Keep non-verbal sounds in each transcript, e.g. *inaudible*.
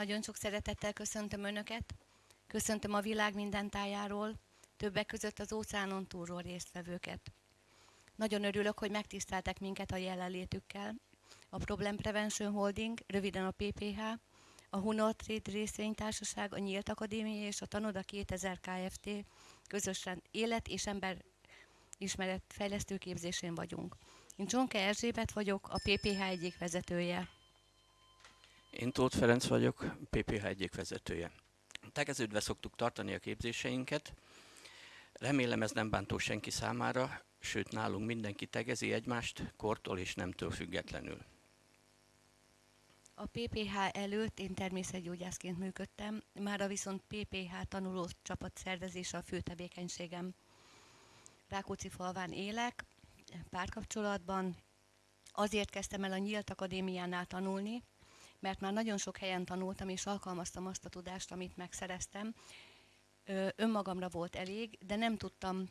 Nagyon sok szeretettel köszöntöm Önöket. Köszöntöm a világ minden tájáról, többek között az óceánon túlról résztvevőket. Nagyon örülök, hogy megtiszteltek minket a jelenlétükkel. A Problem Prevention Holding, röviden a PPH, a Hunor Trade részvénytársaság, a Nyílt Akadémia és a Tanoda 2000 Kft. közösen élet és ember ismeret fejlesztő képzésén vagyunk. Én Csonke Erzsébet vagyok, a PPH egyik vezetője. Én Tóth Ferenc vagyok, PPH egyik vezetője. Tegeződve szoktuk tartani a képzéseinket. Remélem ez nem bántó senki számára, sőt nálunk mindenki tegezi egymást, kortól és nemtől függetlenül. A PPH előtt én természetgyógyászként működtem, mára viszont PPH tanuló csapat szervezése a fő tevékenységem. Rákóczi falván élek, párkapcsolatban. Azért kezdtem el a Nyílt Akadémiánál tanulni, mert már nagyon sok helyen tanultam, és alkalmaztam azt a tudást, amit megszereztem. Önmagamra volt elég, de nem tudtam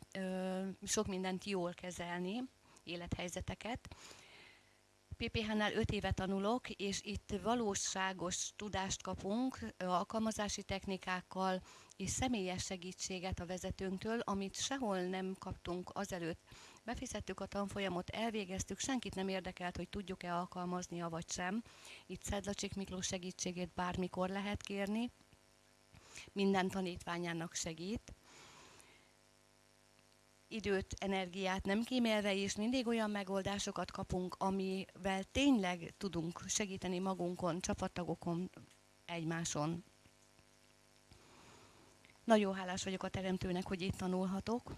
sok mindent jól kezelni, élethelyzeteket. PPH-nál 5 éve tanulok, és itt valóságos tudást kapunk alkalmazási technikákkal és személyes segítséget a vezetőnktől, amit sehol nem kaptunk azelőtt. Befizettük a tanfolyamot, elvégeztük, senkit nem érdekelt, hogy tudjuk-e alkalmaznia vagy sem. Itt Szedlacsik Miklós segítségét bármikor lehet kérni, minden tanítványának segít időt, energiát nem kímélve, és mindig olyan megoldásokat kapunk, amivel tényleg tudunk segíteni magunkon, csapattagokon, egymáson. Nagyon hálás vagyok a teremtőnek, hogy itt tanulhatok.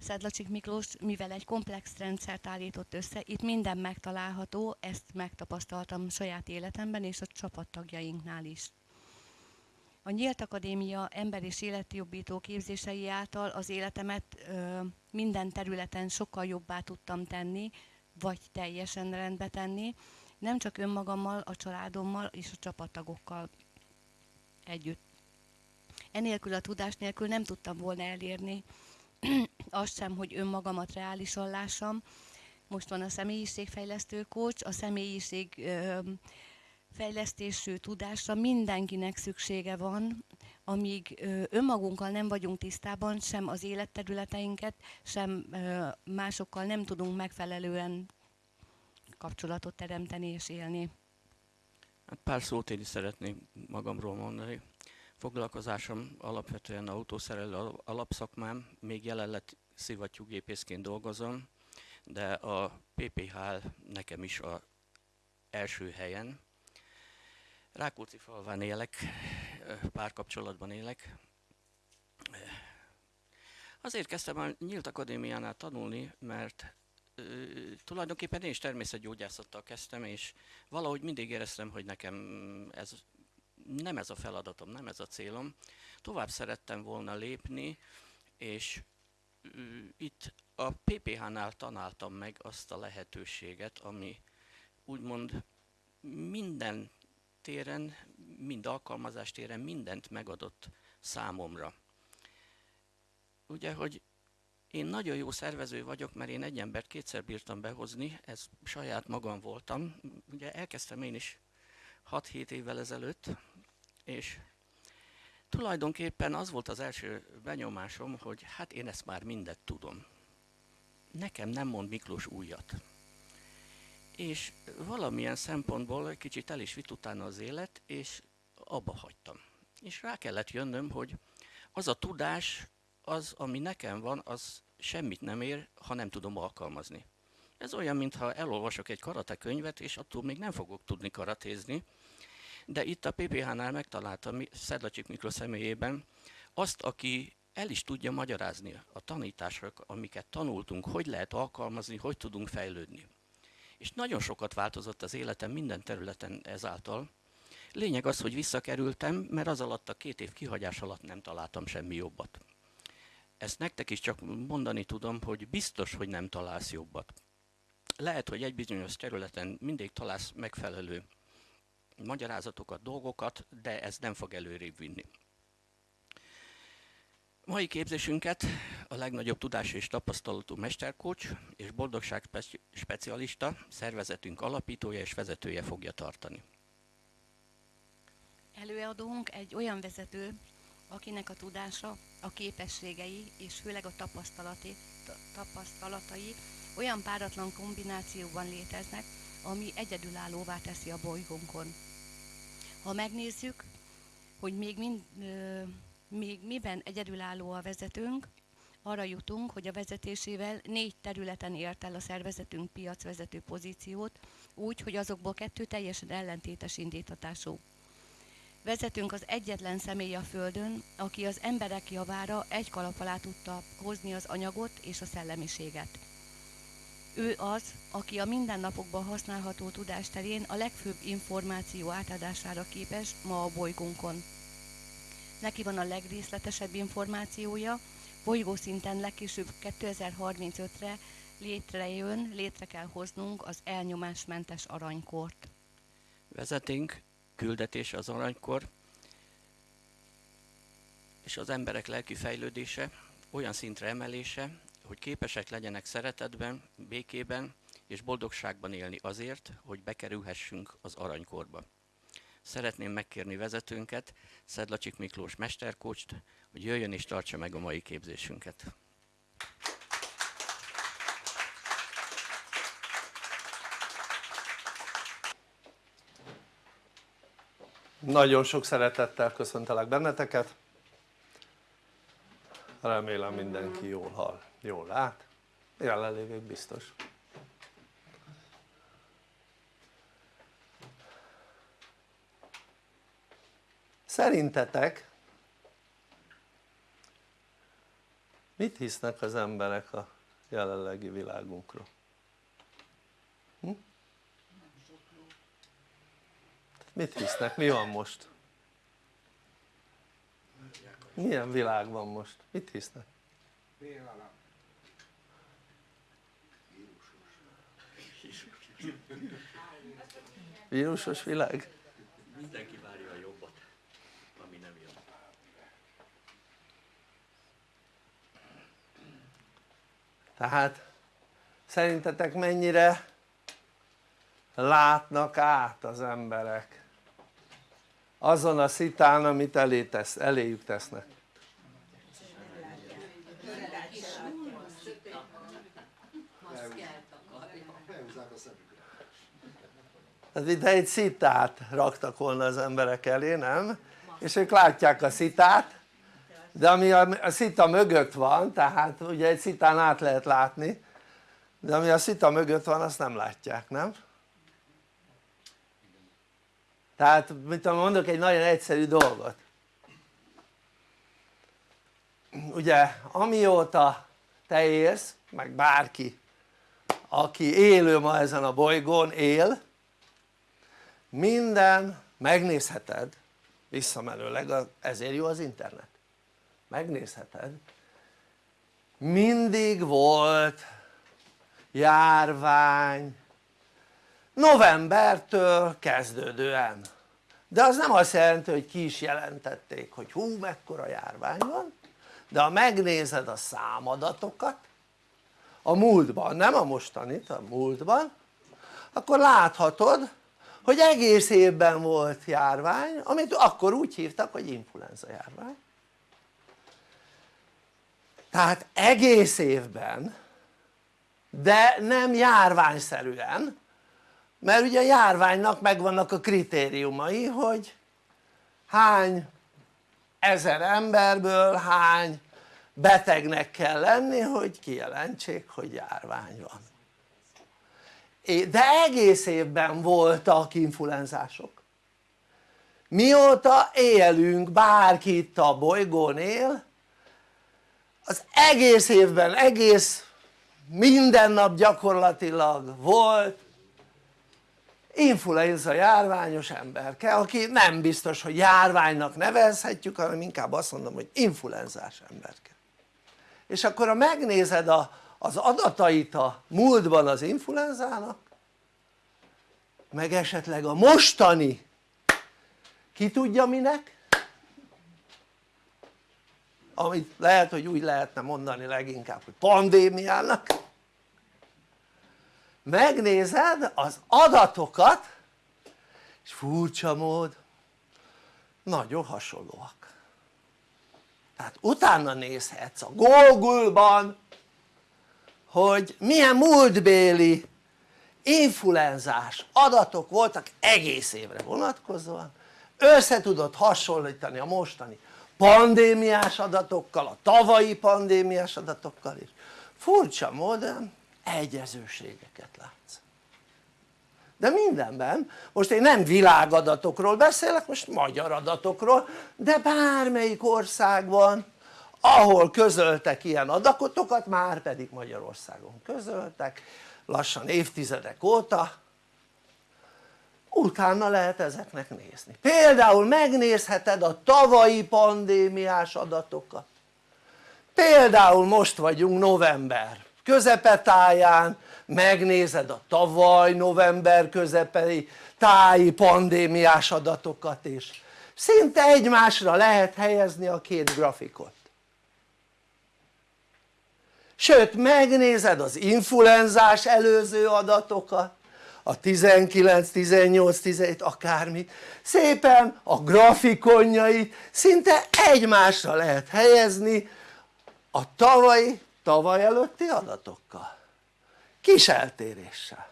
Szedlacsik Miklós, mivel egy komplex rendszert állított össze, itt minden megtalálható, ezt megtapasztaltam saját életemben és a csapattagjainknál is. A Nyílt Akadémia ember és életjobbító képzései által az életemet ö, minden területen sokkal jobbá tudtam tenni, vagy teljesen rendbe tenni, nem csak önmagammal, a családommal és a csapattagokkal együtt. Enélkül a tudás nélkül nem tudtam volna elérni *clears throat* azt sem, hogy önmagamat reálisan lássam. Most van a személyiségfejlesztő coach, a személyiség fejlesztésű tudásra mindenkinek szüksége van, amíg önmagunkkal nem vagyunk tisztában, sem az életterületeinket, sem másokkal nem tudunk megfelelően kapcsolatot teremteni és élni. Hát pár szót én is szeretnék magamról mondani. Foglalkozásom alapvetően autószerelő alapszakmám, még jelenleg szivattyúgépészként dolgozom, de a PPH nekem is a első helyen. Rákóczi falván élek, párkapcsolatban élek. Azért kezdtem a Nyílt Akadémiánál tanulni, mert tulajdonképpen én is természetgyógyászattal kezdtem, és valahogy mindig éreztem, hogy nekem ez nem ez a feladatom, nem ez a célom. Tovább szerettem volna lépni, és itt a PPH-nál tanáltam meg azt a lehetőséget, ami úgymond minden téren, mind alkalmazás téren mindent megadott számomra. Ugye, hogy én nagyon jó szervező vagyok, mert én egy embert kétszer bírtam behozni, ez saját magam voltam. Ugye elkezdtem én is 6-7 évvel ezelőtt, és tulajdonképpen az volt az első benyomásom, hogy hát én ezt már mindet tudom. Nekem nem mond Miklós újat. És valamilyen szempontból kicsit el is vitt utána az élet, és abba hagytam. És rá kellett jönnöm, hogy az a tudás, az, ami nekem van, az semmit nem ér, ha nem tudom alkalmazni. Ez olyan, mintha elolvasok egy karate könyvet, és attól még nem fogok tudni karatézni, de itt a PPH-nál megtaláltam Szedlacsik Miklós személyében azt, aki el is tudja magyarázni a tanítások, amiket tanultunk, hogy lehet alkalmazni, hogy tudunk fejlődni. És nagyon sokat változott az életem minden területen ezáltal. Lényeg az, hogy visszakerültem, mert az alatt a két év kihagyás alatt nem találtam semmi jobbat. Ezt nektek is csak mondani tudom, hogy biztos, hogy nem találsz jobbat. Lehet, hogy egy bizonyos területen mindig találsz megfelelő magyarázatokat, dolgokat, de ez nem fog előrébb vinni. Mai képzésünket a legnagyobb tudás és tapasztalatú mesterkócs és boldogság specialista, szervezetünk alapítója és vezetője fogja tartani. Előadónk egy olyan vezető, akinek a tudása, a képességei és főleg a tapasztalati, tapasztalatai olyan páratlan kombinációban léteznek, ami egyedülállóvá teszi a bolygónkon. Ha megnézzük, hogy még, mind, még miben egyedülálló a vezetőnk, arra jutunk, hogy a vezetésével négy területen ért el a szervezetünk piacvezető pozíciót, úgy, hogy azokból kettő teljesen ellentétes indítatású. Vezetünk az egyetlen személy a Földön, aki az emberek javára egy kalap alá tudta hozni az anyagot és a szellemiséget. Ő az, aki a mindennapokban használható tudás terén a legfőbb információ átadására képes ma a bolygónkon. Neki van a legrészletesebb információja, bolygószinten legkésőbb 2035-re létrejön, létre kell hoznunk az elnyomásmentes aranykort. Vezetünk küldetés az aranykor, és az emberek lelki fejlődése, olyan szintre emelése, hogy képesek legyenek szeretetben, békében és boldogságban élni azért, hogy bekerülhessünk az aranykorba. Szeretném megkérni vezetőnket, Szedlacsik Miklós mesterkócst, hogy jöjjön és tartsa meg a mai képzésünket. Nagyon sok szeretettel köszöntelek benneteket. Remélem mindenki jól hall, jól lát. Jelenlévők biztos. Szerintetek mit hisznek az emberek a jelenlegi világunkról? Hm? mit hisznek? mi van most? milyen világ van most? mit hisznek? Vírusos világ? Mindenki várja a jobbat, ami nem jön. tehát szerintetek mennyire látnak át az emberek azon a szitán amit elé tesz, eléjük tesznek Itt egy szitát raktak volna az emberek elé, nem? És ők látják a szitát, de ami a, szita mögött van, tehát ugye egy szitán át lehet látni, de ami a szita mögött van azt nem látják, nem? tehát mit mondok egy nagyon egyszerű dolgot ugye amióta te élsz meg bárki aki élő ma ezen a bolygón él minden megnézheted visszamenőleg ezért jó az internet. Megnézheted. Mindig volt járvány. Novembertől kezdődően. De az nem azt jelenti hogy ki is jelentették hogy hú mekkora járvány van de ha megnézed a számadatokat a múltban, nem a mostanit, a múltban akkor láthatod hogy egész évben volt járvány amit akkor úgy hívtak hogy influenza járvány. Tehát egész évben de nem járványszerűen mert ugye a járványnak megvannak a kritériumai hogy hány ezer emberből hány betegnek kell lenni hogy kijelentsék hogy járvány van de egész évben voltak influenzások. Mióta élünk bárki itt a bolygón él az egész évben egész minden nap gyakorlatilag volt influenza járványos emberke aki nem biztos hogy járványnak nevezhetjük hanem inkább azt mondom hogy influenzás emberke. És akkor ha megnézed a, az adatait a múltban az influenzának meg esetleg a mostani. Ki tudja minek? Amit lehet hogy úgy lehetne mondani leginkább hogy pandémiának. Megnézed az adatokat és furcsa mód nagyon hasonlóak. Tehát utána nézhetsz a Google-ban hogy milyen múltbéli influenzás adatok voltak egész évre vonatkozóan. Össze tudod hasonlítani a mostani pandémiás adatokkal, a tavalyi pandémiás adatokkal is. Furcsa módon egyezőségeket látsz. De mindenben, most én nem világadatokról beszélek, most magyar adatokról, de bármelyik országban ahol közöltek ilyen adatokat, már pedig Magyarországon közöltek, lassan évtizedek óta, utána lehet ezeknek nézni. Például megnézheted a tavalyi pandémiás adatokat. Például most vagyunk november közepetáján, megnézed a tavaly november közepei táji pandémiás adatokat is. Szinte egymásra lehet helyezni a két grafikot. Sőt megnézed az influenzás előző adatokat, a 19, 18, 17 akármit, szépen a grafikonjait szinte egymásra lehet helyezni a tavalyi, tavaly előtti adatokkal. Kis eltéréssel.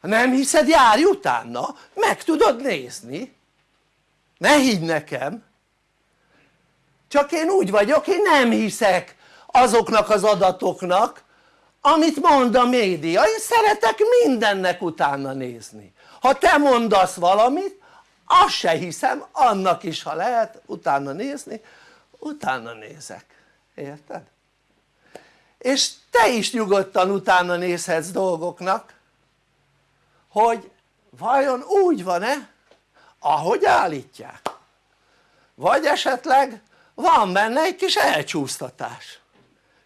Ha nem hiszed járj utána. Meg tudod nézni. Ne higgy nekem csak én úgy vagyok én nem hiszek azoknak az adatoknak amit mond a média, én szeretek mindennek utána nézni. Ha te mondasz valamit azt se hiszem, annak is ha lehet utána nézni utána nézek, érted? és te is nyugodtan utána nézhetsz dolgoknak hogy vajon úgy van-e ahogy állítják. Vagy esetleg van benne egy kis elcsúsztatás.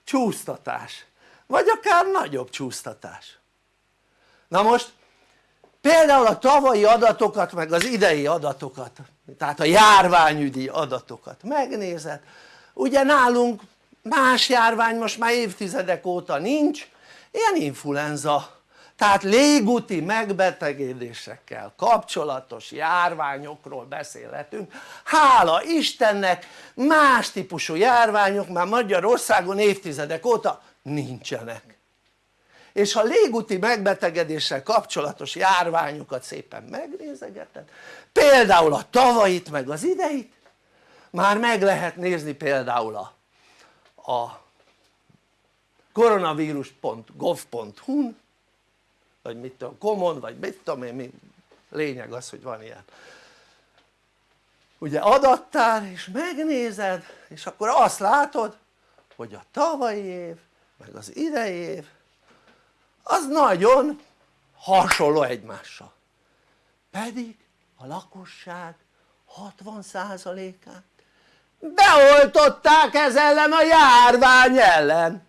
Csúsztatás. Vagy akár nagyobb csúsztatás. Na most például a tavalyi adatokat meg az idei adatokat tehát a járványügyi adatokat megnézed. Ugye nálunk más járvány most már évtizedek óta nincs ilyen influenza tehát légúti megbetegedésekkel kapcsolatos járványokról beszélhetünk. Hála Istennek más típusú járványok már Magyarországon évtizedek óta nincsenek. És ha légúti megbetegedéssel kapcsolatos járványokat szépen megnézegeted. Például a tavait meg az ideit. Már meg lehet nézni például a a koronavírus.gov.hu-n vagy mit tudom, common vagy mit tudom én, mi. Lényeg az hogy van ilyen. Ugye adattár és megnézed és akkor azt látod hogy a tavalyi év meg az idei év az nagyon hasonló egymással. Pedig a lakosság 60%-át beoltották ez ellen a járvány ellen.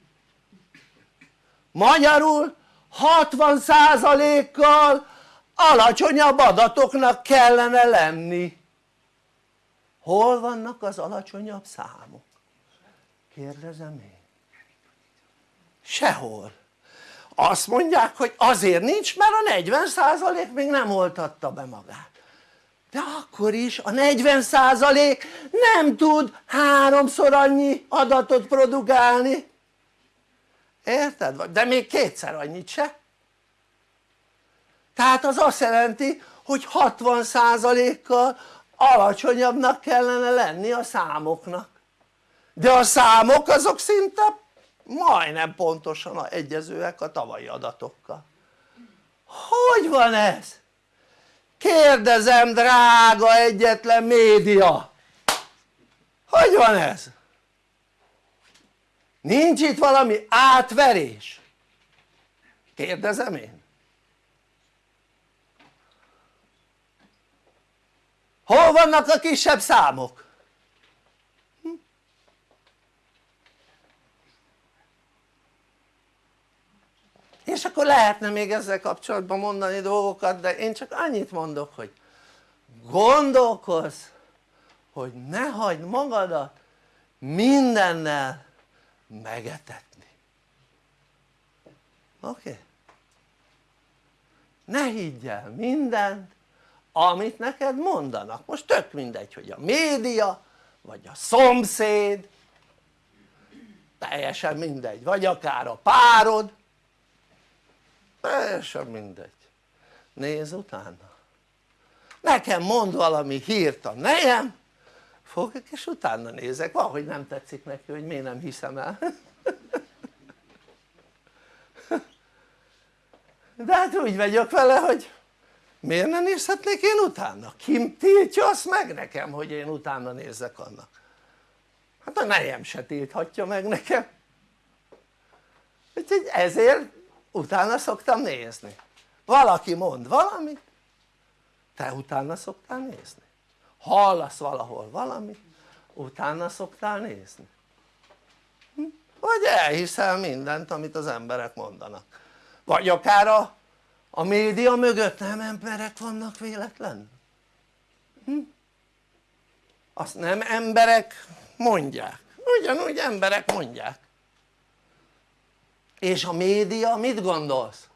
Magyarul 60%-kal alacsonyabb adatoknak kellene lenni. Hol vannak az alacsonyabb számok? kérdezem én. Sehol. Azt mondják hogy azért nincs mert a 40% még nem oltatta be magát. De akkor is a 40% nem tud háromszor annyi adatot produkálni érted? de még kétszer annyit se tehát az azt jelenti hogy 60%-kal alacsonyabbnak kellene lenni a számoknak de a számok azok szinte majdnem pontosan egyezőek a tavalyi adatokkal hogy van ez? kérdezem drága egyetlen média hogy van ez? Nincs itt valami átverés? kérdezem én hol vannak a kisebb számok? és akkor lehetne még ezzel kapcsolatban mondani dolgokat de én csak annyit mondok hogy gondolkozz hogy ne hagyd magadat mindennel megetetni. Oké? Okay? ne higgy el mindent amit neked mondanak, most tök mindegy hogy a média vagy a szomszéd. Teljesen mindegy, vagy akár a párod. Teljesen mindegy. Nézz utána. Nekem mond valami hírt a nejem fogok és utána nézek, van hogy nem tetszik neki hogy miért nem hiszem el. De hát úgy vagyok vele hogy miért nem nézhetnék én utána? ki tiltja azt meg nekem hogy én utána nézzek annak? hát a nejem se tilthatja meg nekem. Úgyhogy ezért utána szoktam nézni. Valaki mond valamit te utána szoktál nézni hallasz valahol valamit utána szoktál nézni hm? vagy elhiszel mindent amit az emberek mondanak vagy akár a, a média mögött nem emberek vannak véletlen hm? azt nem emberek mondják ugyanúgy emberek mondják és a média mit gondolsz?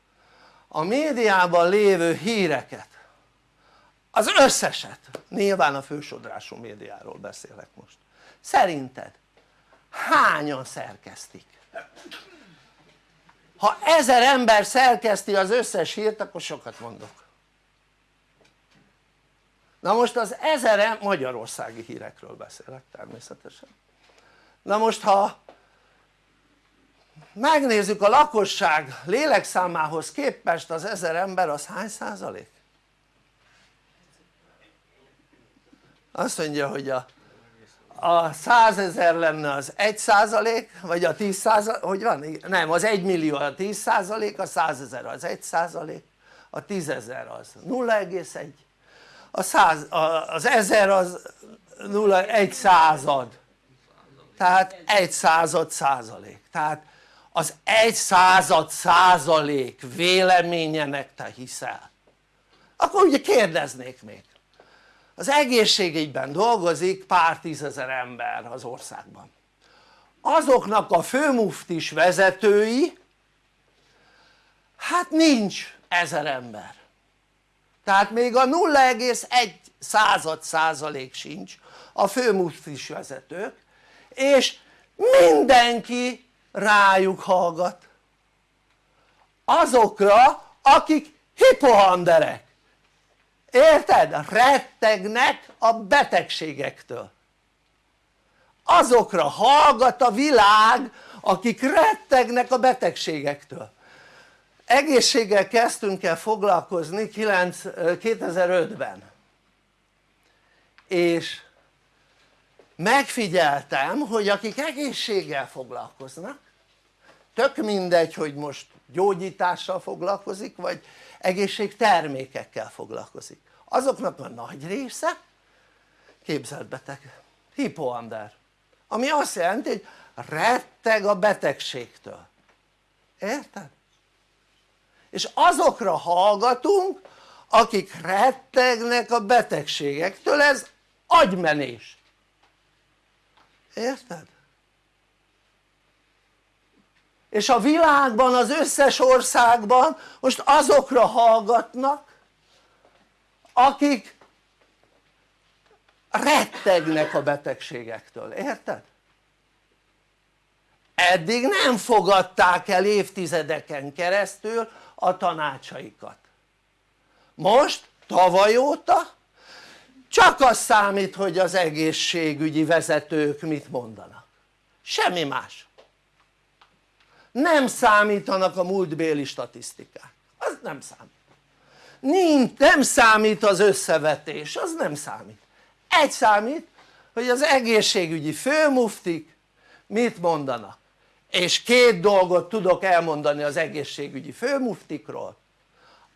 a médiában lévő híreket az összeset, nyilván a fősodrású médiáról beszélek most szerinted hányan szerkesztik? ha ezer ember szerkeszti az összes hírt akkor sokat mondok na most az ezer magyarországi hírekről beszélek természetesen na most ha megnézzük a lakosság lélekszámához képest az ezer ember az hány százalék? Azt mondja hogy a, a százezer lenne az egy százalék vagy a tíz százalék, hogy van? nem az egy millió a tíz százalék, a százezer az egy százalék a tízezer az 0,1 a száz, a, az ezer az 0, egy század. Tehát egy század százalék. Tehát az egy század százalék véleményenek te hiszel. Akkor ugye kérdeznék még az egészségügyben dolgozik pár tízezer ember az országban. Azoknak a főmuftis vezetői hát nincs ezer ember. Tehát még a 0,1 század százalék sincs a főmuftis vezetők és mindenki rájuk hallgat. Azokra akik hipohanderek érted? rettegnek a betegségektől. Azokra hallgat a világ akik rettegnek a betegségektől. Egészséggel kezdtünk el foglalkozni 2005-ben és megfigyeltem hogy akik egészséggel foglalkoznak tök mindegy hogy most gyógyítással foglalkozik vagy egészségtermékekkel foglalkozik azoknak a nagy része képzeltbeteg, hipoander ami azt jelenti hogy retteg a betegségtől érted? és azokra hallgatunk akik rettegnek a betegségektől ez agymenés érted? És a világban az összes országban most azokra hallgatnak akik rettegnek a betegségektől, érted? eddig nem fogadták el évtizedeken keresztül a tanácsaikat. Most tavaly óta csak az számít hogy az egészségügyi vezetők mit mondanak. Semmi más nem számítanak a múltbéli statisztikák. Az nem számít. Nincs, nem számít az összevetés, az nem számít. Egy számít hogy az egészségügyi főmuftik mit mondanak és két dolgot tudok elmondani az egészségügyi főmuftikról.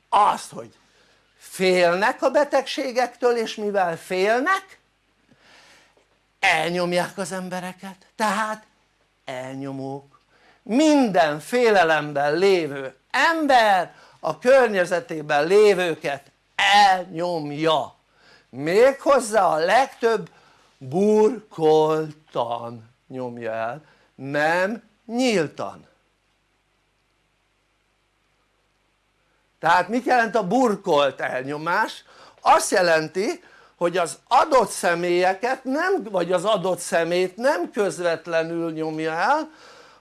Azt hogy félnek a betegségektől és mivel félnek elnyomják az embereket. Tehát elnyomók minden félelemben lévő ember a környezetében lévőket elnyomja méghozzá a legtöbb burkoltan nyomja el nem nyíltan tehát mit jelent a burkolt elnyomás? azt jelenti hogy az adott személyeket nem, vagy az adott szemét nem közvetlenül nyomja el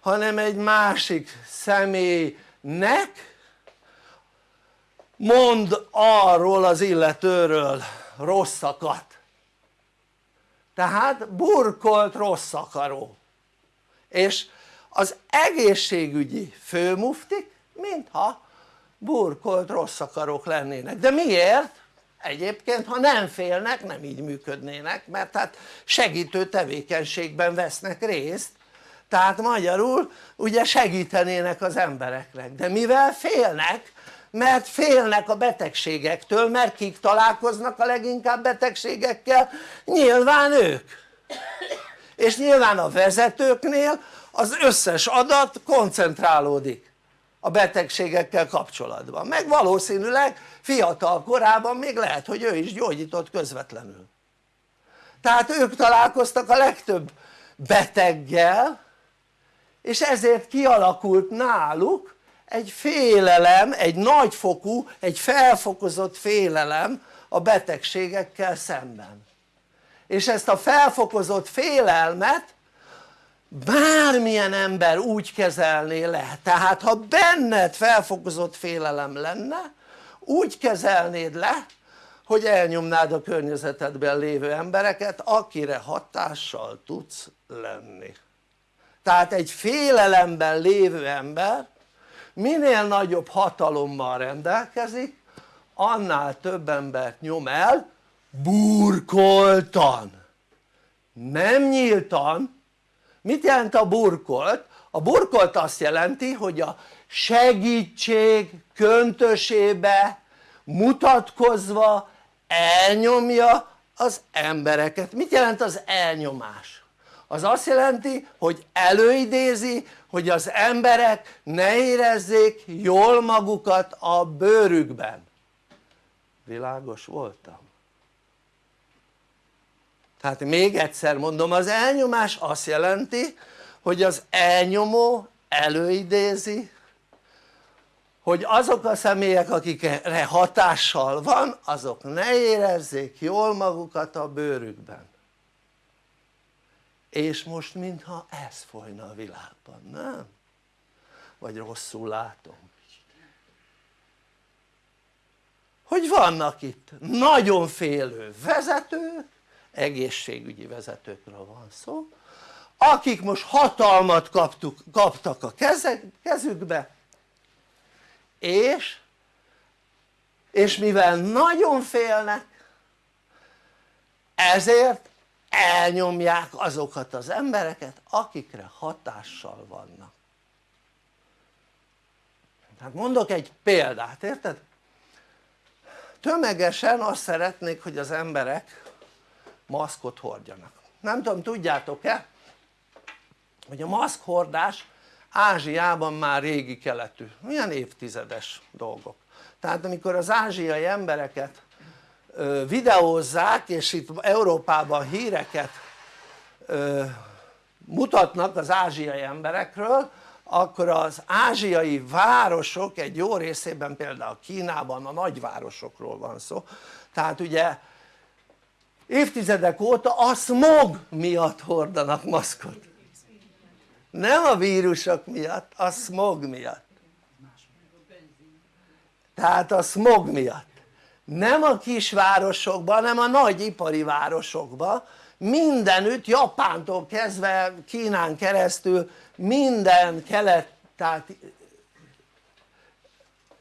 hanem egy másik személynek? Mond arról az illetőről rosszakat. Tehát burkolt rossz akaró és az egészségügyi főmuftik mintha burkolt rossz akarók lennének, de miért? egyébként ha nem félnek nem így működnének mert hát segítő tevékenységben vesznek részt tehát magyarul ugye segítenének az embereknek. De mivel félnek mert félnek a betegségektől mert kik találkoznak a leginkább betegségekkel? nyilván ők. És nyilván a vezetőknél az összes adat koncentrálódik a betegségekkel kapcsolatban. Meg valószínűleg fiatal korában még lehet hogy ő is gyógyított közvetlenül. Tehát ők találkoztak a legtöbb beteggel és ezért kialakult náluk egy félelem, egy nagyfokú, egy felfokozott félelem a betegségekkel szemben. És ezt a felfokozott félelmet bármilyen ember úgy kezelné le, tehát ha benned felfokozott félelem lenne úgy kezelnéd le hogy elnyomnád a környezetedben lévő embereket akire hatással tudsz lenni tehát egy félelemben lévő ember minél nagyobb hatalommal rendelkezik annál több embert nyom el burkoltan nem nyíltan mit jelent a burkolt? a burkolt azt jelenti hogy a segítség köntösébe mutatkozva elnyomja az embereket, mit jelent az elnyomás? Az azt jelenti hogy előidézi hogy az emberek ne érezzék jól magukat a bőrükben világos voltam? tehát még egyszer mondom az elnyomás azt jelenti hogy az elnyomó előidézi hogy azok a személyek akikre hatással van azok ne érezzék jól magukat a bőrükben és most mintha ez folyna a világban, nem? vagy rosszul látom hogy vannak itt nagyon félő vezetők egészségügyi vezetőkről van szó akik most hatalmat kaptuk, kaptak a kezükbe és és mivel nagyon félnek ezért elnyomják azokat az embereket akikre hatással vannak. Hát mondok egy példát érted? tömegesen azt szeretnék hogy az emberek maszkot hordjanak. Nem tudom tudjátok-e hogy a maszkhordás Ázsiában már régi keletű, milyen évtizedes dolgok. Tehát amikor az ázsiai embereket videózzák és itt Európában híreket mutatnak az ázsiai emberekről akkor az ázsiai városok egy jó részében például Kínában a nagyvárosokról van szó. Tehát ugye évtizedek óta a smog miatt hordanak maszkot. Nem a vírusok miatt, a smog miatt. Tehát a smog miatt nem a kisvárosokban hanem a nagy ipari városokban mindenütt Japántól kezdve Kínán keresztül minden kelet, tehát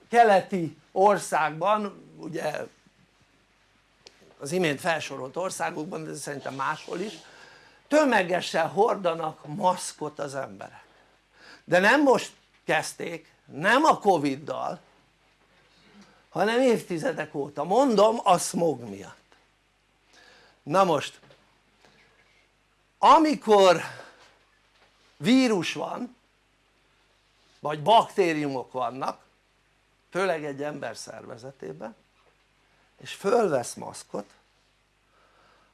keleti országban ugye az imént felsorolt országokban de szerintem máshol is tömegesen hordanak maszkot az emberek. De nem most kezdték nem a Covid-dal hanem évtizedek óta, mondom a smog miatt. Na most amikor vírus van vagy baktériumok vannak főleg egy ember szervezetében és fölvesz maszkot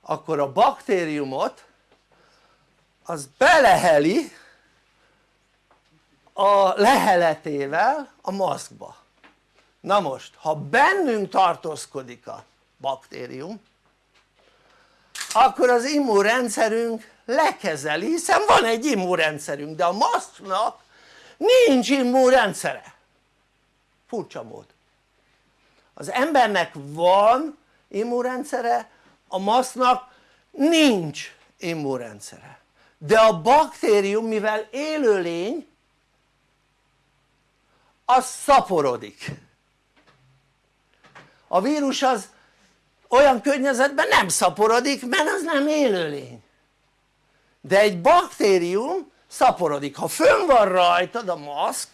akkor a baktériumot az beleheli a leheletével a maszkba na most ha bennünk tartózkodik a baktérium akkor az immunrendszerünk lekezeli hiszen van egy immunrendszerünk de a maszknak nincs immunrendszere. Furcsa mód. Az embernek van immunrendszere a maszknak nincs immunrendszere. De a baktérium mivel élőlény az szaporodik a vírus az olyan környezetben nem szaporodik mert az nem élőlény. De egy baktérium szaporodik, ha fönn van rajtad a maszk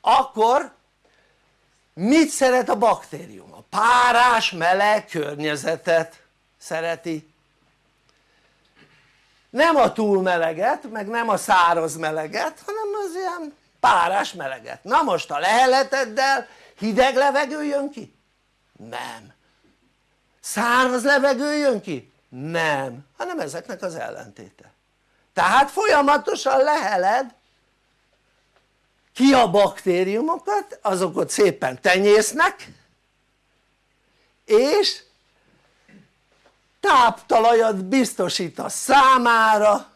akkor mit szeret a baktérium? a párás meleg környezetet szereti. Nem a túl meleget meg nem a száraz meleget hanem az ilyen párás meleget. Na most a leheleteddel hideg levegő jön ki? nem száraz levegő jön ki? nem, hanem ezeknek az ellentéte tehát folyamatosan leheled ki a baktériumokat, azokat szépen tenyésznek és táptalajat biztosít a számára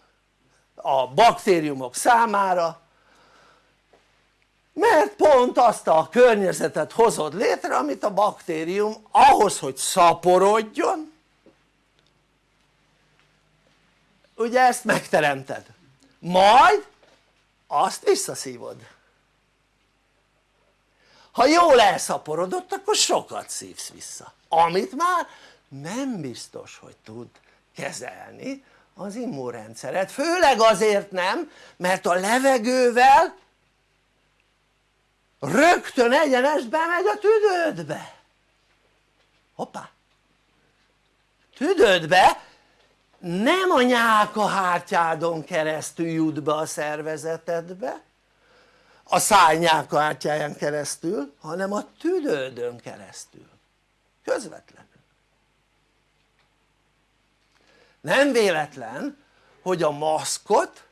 a baktériumok számára mert pont azt a környezetet hozod létre amit a baktérium ahhoz hogy szaporodjon. Ugye ezt megteremted. Majd azt visszaszívod. Ha jól elszaporodott akkor sokat szívsz vissza. Amit már nem biztos hogy tud kezelni az immunrendszeret főleg azért nem mert a levegővel rögtön egyenest bemegy a tüdődbe. Hoppá. Tüdődbe? Nem a nyálkahártyádon keresztül jut be a szervezetedbe a száj nyálkahártyáján keresztül hanem a tüdődön keresztül. Közvetlenül. Nem véletlen hogy a maszkot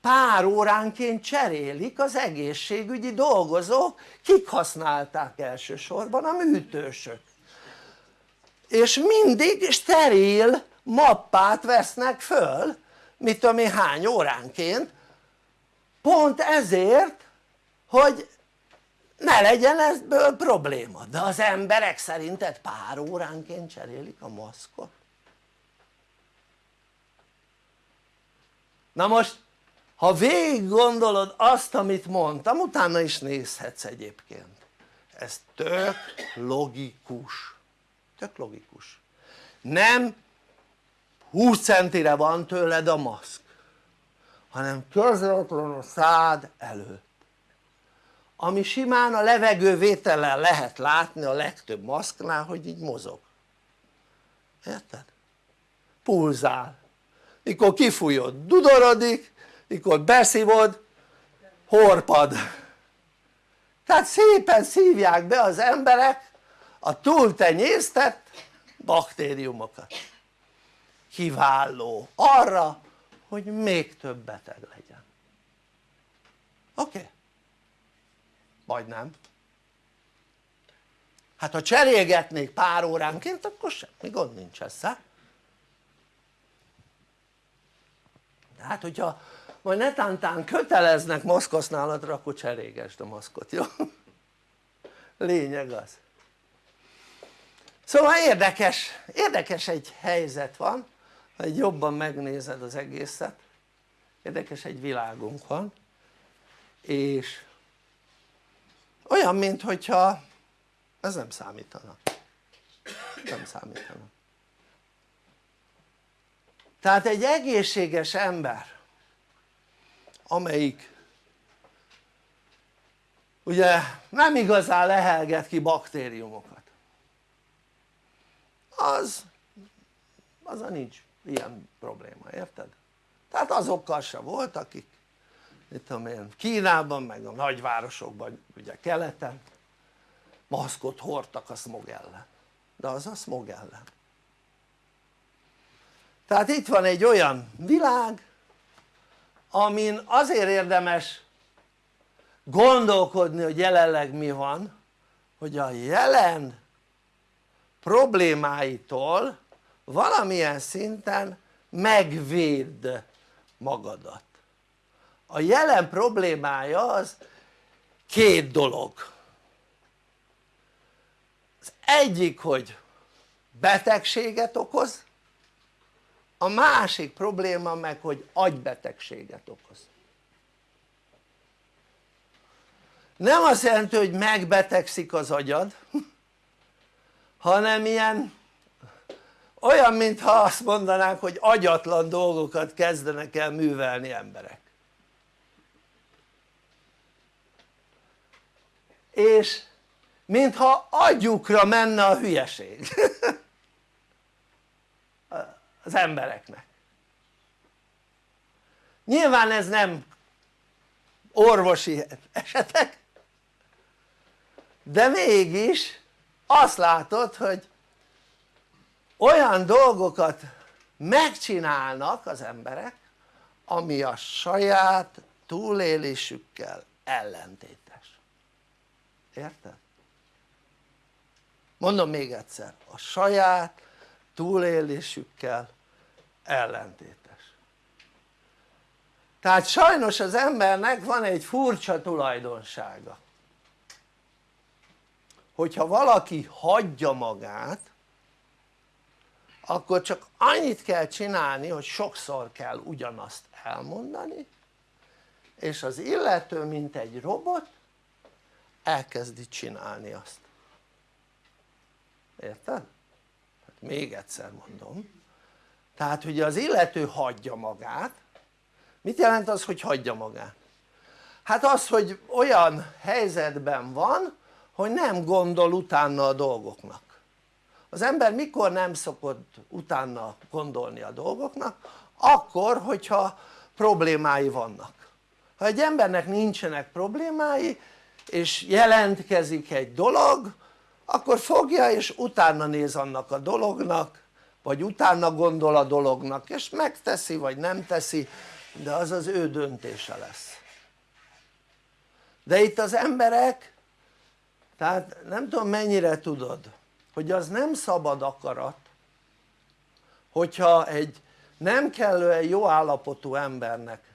pár óránként cserélik az egészségügyi dolgozók kik használták elsősorban a műtősök. És mindig steril mappát vesznek föl mit tudom én hány óránként pont ezért hogy ne legyen ebből probléma. De az emberek szerinted pár óránként cserélik a maszkot. Na most ha végig gondolod azt amit mondtam utána is nézhetsz egyébként. Ez tök logikus. Tök logikus. Nem 20 centire van tőled a maszk hanem közvetlenül a szád előtt. Ami simán a levegővétellel lehet látni a legtöbb maszknál hogy így mozog. Érted? pulzál. Mikor kifújod dudorodik mikor beszívod horpad. Tehát szépen szívják be az emberek a túltenyésztett baktériumokat. Kiváló. Arra hogy még több beteg legyen. Oké? Okay. vagy nem. Hát ha cserélgetnék pár óránként akkor semmi gond nincs ezzel hát hogyha majd netántán köteleznek maszkhasználatra akkor cserélgesd a maszkot, jó? lényeg az. Szóval érdekes, érdekes egy helyzet van ha egy jobban megnézed az egészet. Érdekes egy világunk van és olyan mint hogyha ez nem számítana. Nem számítana. Tehát egy egészséges ember amelyik ugye nem igazán lehelget ki baktériumokat. Az az a nincs ilyen probléma, érted? tehát azokkal se volt akik mit tudom én Kínában meg a nagyvárosokban ugye keleten maszkot hordtak a smog ellen. De az a smog ellen. Tehát itt van egy olyan világ amin azért érdemes gondolkodni hogy jelenleg mi van hogy a jelen problémáitól valamilyen szinten megvédd magadat. A jelen problémája az két dolog. Az egyik hogy betegséget okoz a másik probléma meg hogy agybetegséget okoz. Nem azt jelenti hogy megbetegszik az agyad *laughs* hanem ilyen olyan mintha azt mondanánk hogy agyatlan dolgokat kezdenek el művelni emberek. És mintha agyukra menne a hülyeség *laughs* az embereknek nyilván ez nem orvosi esetek de mégis azt látod hogy olyan dolgokat megcsinálnak az emberek ami a saját túlélésükkel ellentétes érted? mondom még egyszer a saját túlélésükkel ellentétes. Tehát sajnos az embernek van egy furcsa tulajdonsága. Hogyha valaki hagyja magát akkor csak annyit kell csinálni hogy sokszor kell ugyanazt elmondani és az illető mint egy robot elkezdi csinálni azt. Érted? Hát még egyszer mondom tehát ugye az illető hagyja magát mit jelent az hogy hagyja magát? hát az hogy olyan helyzetben van hogy nem gondol utána a dolgoknak az ember mikor nem szokott utána gondolni a dolgoknak? akkor hogyha problémái vannak ha egy embernek nincsenek problémái és jelentkezik egy dolog akkor fogja és utána néz annak a dolognak vagy utána gondol a dolognak és megteszi vagy nem teszi de az az ő döntése lesz. De itt az emberek tehát nem tudom mennyire tudod hogy az nem szabad akarat hogyha egy nem kellően jó állapotú embernek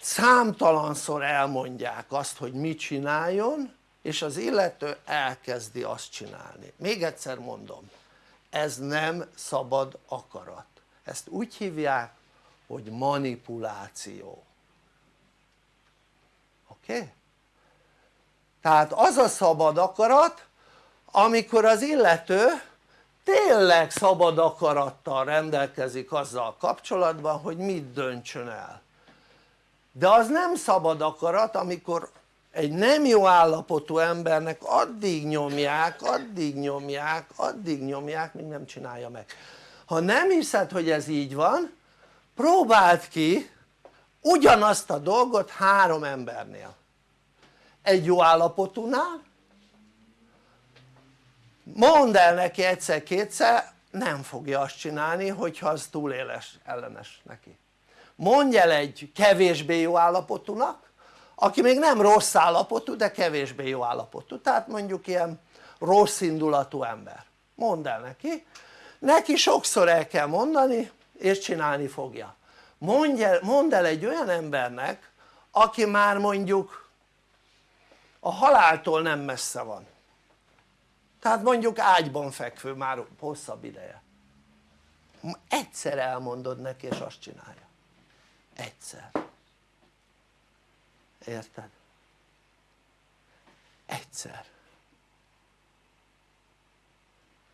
számtalanszor elmondják azt hogy mit csináljon és az illető elkezdi azt csinálni. Még egyszer mondom ez nem szabad akarat ezt úgy hívják hogy manipuláció oké? Okay? tehát az a szabad akarat amikor az illető tényleg szabad akarattal rendelkezik azzal kapcsolatban hogy mit döntsön el de az nem szabad akarat amikor egy nem jó állapotú embernek addig nyomják, addig nyomják, addig nyomják míg nem csinálja meg. Ha nem hiszed hogy ez így van próbáld ki ugyanazt a dolgot három embernél. Egy jó állapotúnál. Mondd el neki egyszer-kétszer nem fogja azt csinálni hogyha az túléles ellenes neki. Mondj el egy kevésbé jó állapotúnak aki még nem rossz állapotú de kevésbé jó állapotú. Tehát mondjuk ilyen rossz indulatú ember. Mondd el neki. Neki sokszor el kell mondani és csinálni fogja. Mondj el, mondd el egy olyan embernek aki már mondjuk a haláltól nem messze van. Tehát mondjuk ágyban fekvő már hosszabb ideje. Egyszer elmondod neki és azt csinálja. Egyszer érted? egyszer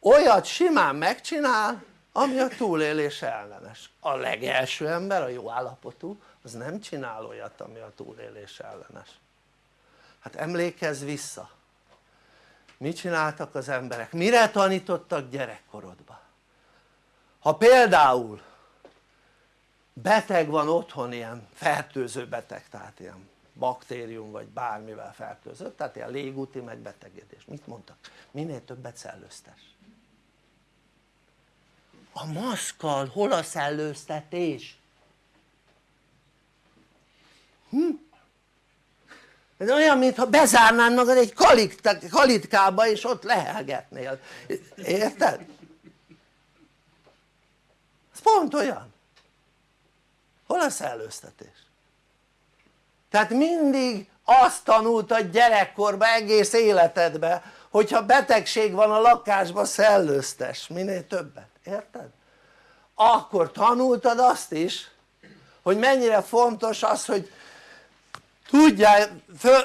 olyat simán megcsinál ami a túlélés ellenes a legelső ember a jó állapotú az nem csinál olyat ami a túlélés ellenes hát emlékezz vissza mit csináltak az emberek? mire tanítottak gyerekkorodban? ha például beteg van otthon ilyen fertőző beteg tehát ilyen baktérium vagy bármivel fertőzött tehát ilyen légúti megbetegedés mit mondtak? minél többet szellőztes a maszkal hol a szellőztetés? Hm? ez olyan mintha bezárnád magad egy kalitkába és ott lehelgetnél, érted? ez pont olyan hol a szellőztetés? Tehát mindig azt tanultad gyerekkorban egész életedben hogyha betegség van a lakásban szellőztes minél többet, érted? akkor tanultad azt is hogy mennyire fontos az hogy tudjál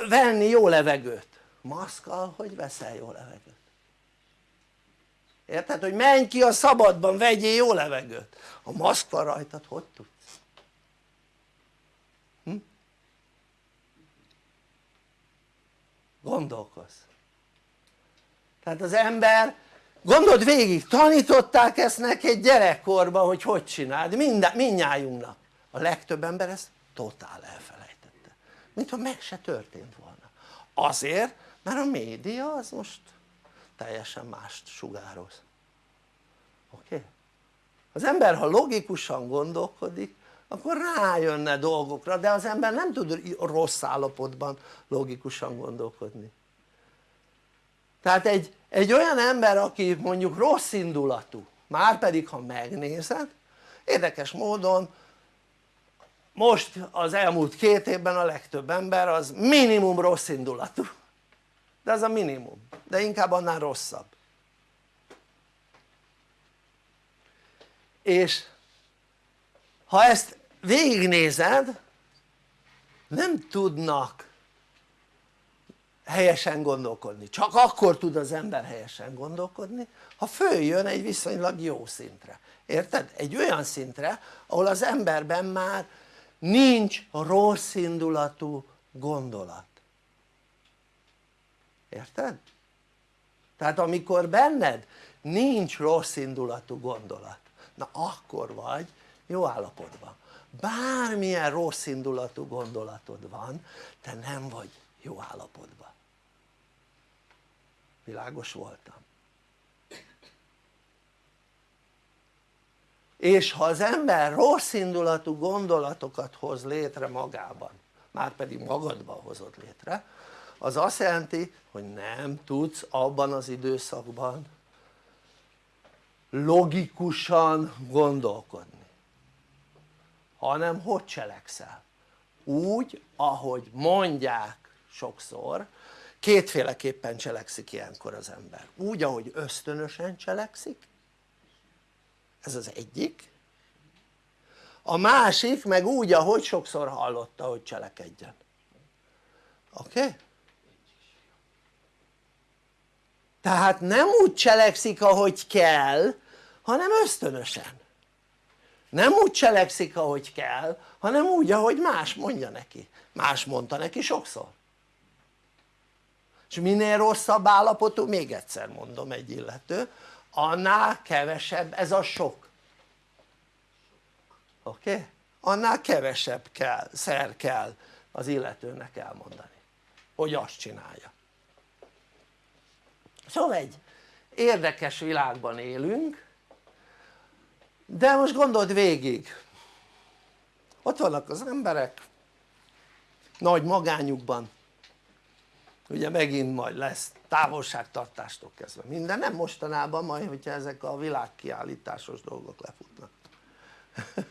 venni jó levegőt maszkal hogy veszel jó levegőt? érted? hogy menj ki a szabadban vegyél jó levegőt a maszk van rajtad hogy tudsz? Gondolkozz. Tehát az ember gondold végig tanították ezt neked gyerekkorban hogy hogy csináld. Minden, mindnyájunknak. A legtöbb ember ezt totál elfelejtette. Mintha meg se történt volna. Azért mert a média az most teljesen mást sugároz. Oké? Okay? az ember ha logikusan gondolkodik akkor rájönne dolgokra de az ember nem tud rossz állapotban logikusan gondolkodni. Tehát egy, egy olyan ember aki mondjuk rossz indulatú már pedig ha megnézed érdekes módon most az elmúlt két évben a legtöbb ember az minimum rossz indulatú. De ez a minimum, de inkább annál rosszabb. És ha ezt végignézed nem tudnak helyesen gondolkodni, csak akkor tud az ember helyesen gondolkodni ha följön egy viszonylag jó szintre, érted? egy olyan szintre ahol az emberben már nincs rossz indulatú gondolat érted? tehát amikor benned nincs rossz indulatú gondolat na akkor vagy jó állapotban bármilyen rossz indulatú gondolatod van te nem vagy jó állapotban. Világos voltam. És ha az ember rossz indulatú gondolatokat hoz létre magában már pedig magadban hozod létre az azt jelenti hogy nem tudsz abban az időszakban logikusan gondolkodni hanem hogy cselekszel? úgy ahogy mondják sokszor kétféleképpen cselekszik ilyenkor az ember úgy ahogy ösztönösen cselekszik ez az egyik a másik meg úgy ahogy sokszor hallotta hogy cselekedjen oké? Okay? tehát nem úgy cselekszik ahogy kell hanem ösztönösen nem úgy cselekszik ahogy kell hanem úgy ahogy más mondja neki más mondta neki sokszor és minél rosszabb állapotú, még egyszer mondom egy illető annál kevesebb ez a sok oké? Okay? annál kevesebb kell, szer kell az illetőnek elmondani hogy azt csinálja szóval egy érdekes világban élünk de most gondold végig. Ott vannak az emberek. Nagy magányukban. Ugye megint majd lesz távolságtartástól kezdve minden, nem mostanában majd hogyha ezek a világkiállításos dolgok lefutnak. *laughs*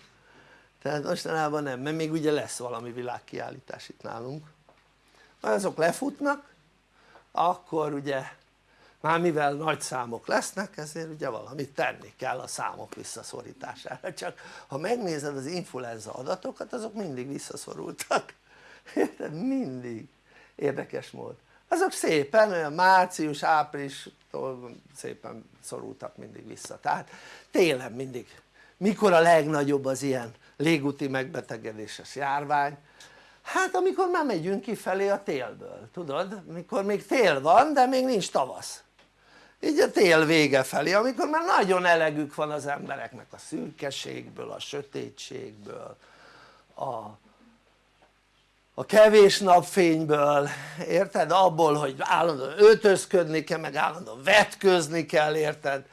Tehát mostanában nem, mert még ugye lesz valami világkiállítás itt nálunk. Ha azok lefutnak akkor ugye már mivel nagy számok lesznek ezért ugye valamit tenni kell a számok visszaszorítására. Csak ha megnézed az influenza adatokat azok mindig visszaszorultak. *laughs* Érted? mindig. Érdekes mód. Azok szépen olyan március, április szépen szorultak mindig vissza. Tehát télen mindig. Mikor a legnagyobb az ilyen légúti megbetegedéses járvány? Hát amikor már megyünk kifelé a télből tudod? Mikor még tél van de még nincs tavasz így a tél vége felé amikor már nagyon elegük van az embereknek a szürkeségből, a sötétségből a a kevés napfényből, érted? abból hogy állandóan öltözködni kell meg állandóan vetközni kell, érted?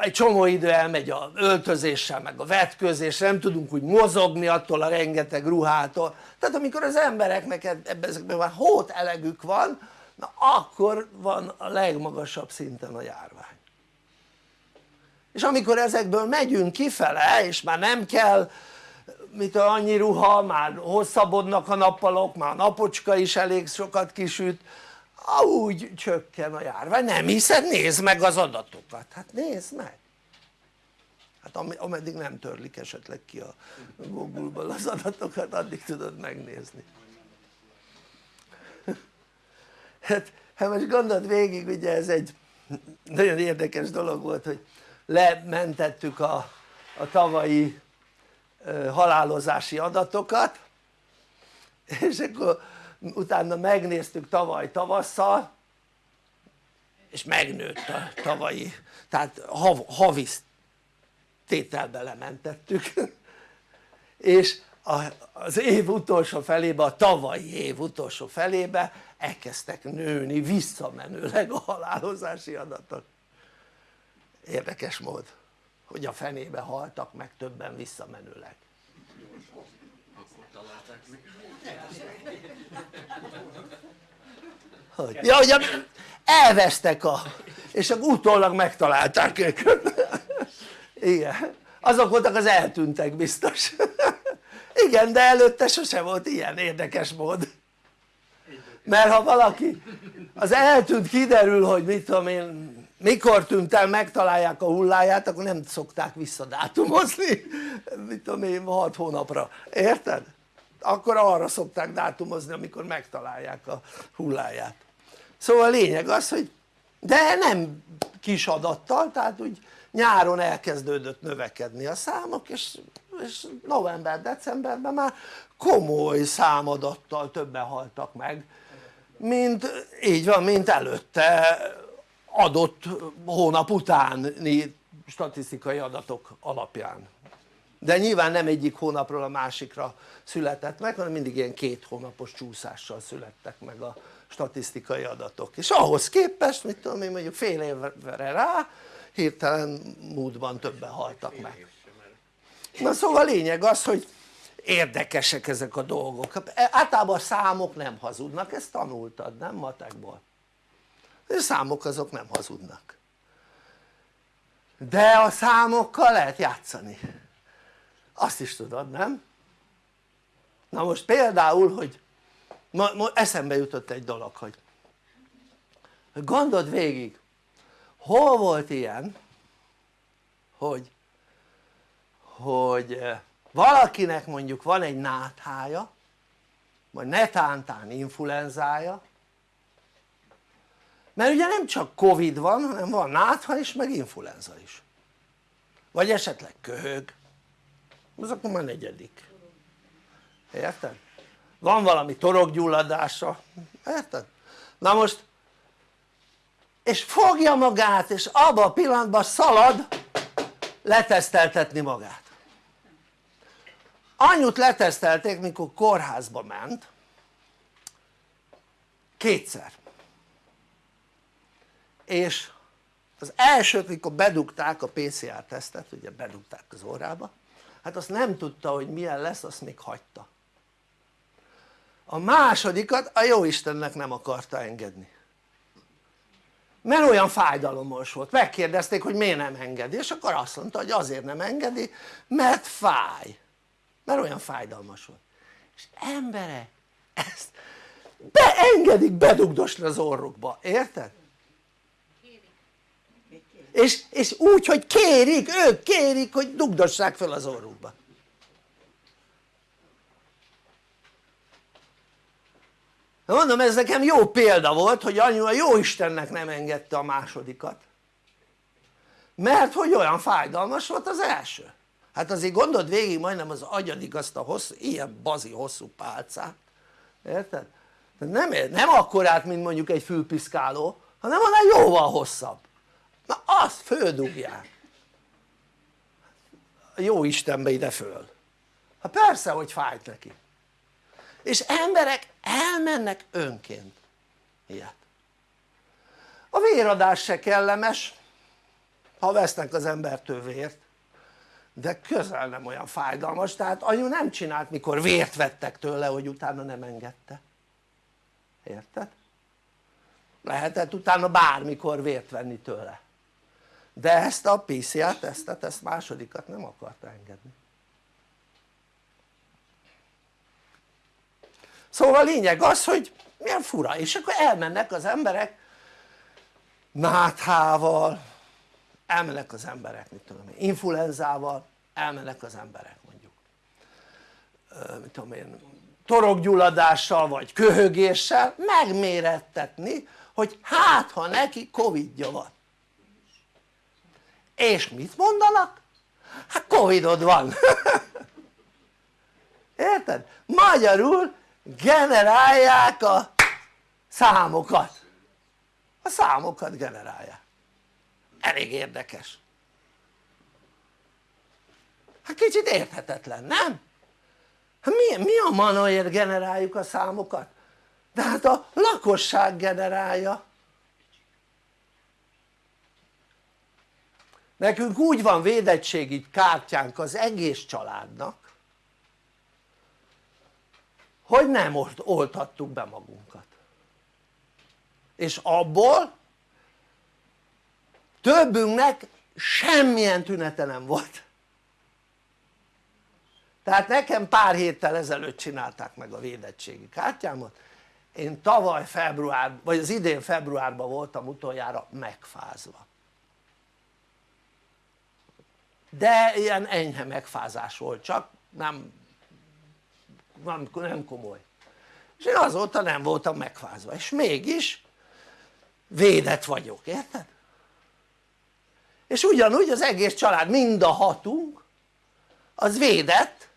egy csomó idő elmegy a öltözéssel meg a vetkőzéssel, nem tudunk úgy mozogni attól a rengeteg ruhától tehát amikor az embereknek ebben ezekben már hót elegük van na akkor van a legmagasabb szinten a járvány. És amikor ezekből megyünk kifele és már nem kell mit annyi ruha, már hosszabbodnak a nappalok, már a napocska is elég sokat kisüt úgy csökken a járvány, nem hiszed? nézd meg az adatokat, hát nézd meg. Hát ameddig nem törlik esetleg ki a Google-ból az adatokat addig tudod megnézni hát, hát most gondold végig ugye ez egy nagyon érdekes dolog volt hogy lementettük a, a tavalyi halálozási adatokat és akkor utána megnéztük tavaly tavasszal és megnőtt a tavalyi tehát hav, havi tételbe lementettük. És az év utolsó felébe, a tavalyi év utolsó felébe elkezdtek nőni visszamenőleg a halálozási adatok. Érdekes mód hogy a fenébe haltak meg többen visszamenőleg. Hogy? ja hogy elvesztek a és akkor utólag megtalálták őket. Igen azok voltak az eltűntek biztos. Igen de előtte sose volt ilyen érdekes mód mert ha valaki az eltűnt kiderül hogy mit tudom én mikor tűnt el megtalálják a hulláját akkor nem szokták visszadátumozni. Mit tudom én 6 hónapra, érted? akkor arra szokták dátumozni amikor megtalálják a hulláját. Szóval a lényeg az hogy de nem kis adattal tehát úgy nyáron elkezdődött növekedni a számok és, és november-decemberben már komoly számadattal többen haltak meg mint így van mint előtte adott hónap utáni statisztikai adatok alapján. De nyilván nem egyik hónapról a másikra született meg hanem mindig ilyen két hónapos csúszással születtek meg a statisztikai adatok. És ahhoz képest mit tudom én mondjuk fél évre rá hirtelen múltban többen haltak meg. Na szóval a lényeg az hogy érdekesek ezek a dolgok. Általában a számok nem hazudnak. Ezt tanultad nem matekból? A számok azok nem hazudnak. De a számokkal lehet játszani. Azt is tudod nem? na most például hogy ma, ma eszembe jutott egy dolog hogy gondold végig hol volt ilyen hogy hogy eh, valakinek mondjuk van egy náthája vagy netántán influenzája mert ugye nem csak covid van hanem van nátha is meg influenza is. Vagy esetleg köhög. Az akkor már negyedik. Érted? van valami torokgyulladása. Érted? na most és fogja magát és abban a pillanatban szalad leteszteltetni magát anyut letesztelték mikor kórházba ment. Kétszer. És az elsőt mikor bedugták a PCR tesztet ugye bedugták az órába hát azt nem tudta hogy milyen lesz azt még hagyta. A másodikat a jó Istennek nem akarta engedni. Mert olyan fájdalomos volt, megkérdezték hogy miért nem engedi és akkor azt mondta hogy azért nem engedi mert fáj mert olyan fájdalmas volt. És emberek ezt beengedik bedugdosni az orrukba, érted? és, és úgy hogy kérik, ők kérik hogy dugdossák fel az orrukba. Na mondom ez nekem jó példa volt hogy anyu a jó Istennek nem engedte a másodikat. Mert hogy olyan fájdalmas volt az első hát azért gondold végig majdnem az agyadik azt a hosszú, ilyen bazi hosszú pálcát. Érted? nem, nem akkorát mint mondjuk egy fülpiszkáló hanem annál jóval hosszabb. Na azt földugják. Jó Istenbe ide föl. Hát persze hogy fájt neki. És emberek elmennek önként. Ilyet. A véradás se kellemes ha vesznek az embertől vért de közel nem olyan fájdalmas tehát anyu nem csinált mikor vért vettek tőle hogy utána nem engedte. Érted? lehetett utána bármikor vért venni tőle. De ezt a PCR tesztet, ezt másodikat nem akarta engedni. Szóval a lényeg az hogy milyen fura. És akkor elmennek az emberek náthával elmennek az emberek mit tudom én influenzával elmennek az emberek mondjuk. Mit tudom én torokgyulladással vagy köhögéssel megmérettetni hogy hát ha neki covidja van. És mit mondanak? hát covidod van. *laughs* Érted? magyarul generálják a számokat. A számokat generálják. Elég érdekes hát kicsit érthetetlen nem? hát mi, mi a manaért generáljuk a számokat? de hát a lakosság generálja nekünk úgy van védettségi kártyánk az egész családnak hogy nem oltattuk be magunkat és abból többünknek semmilyen tünete nem volt tehát nekem pár héttel ezelőtt csinálták meg a védettségi kártyámat. Én tavaly február, vagy az idén februárban voltam utoljára megfázva. De ilyen enyhe megfázás volt csak nem, nem, nem komoly. És én azóta nem voltam megfázva. És mégis védett vagyok, érted? és ugyanúgy az egész család, mind a hatunk az védett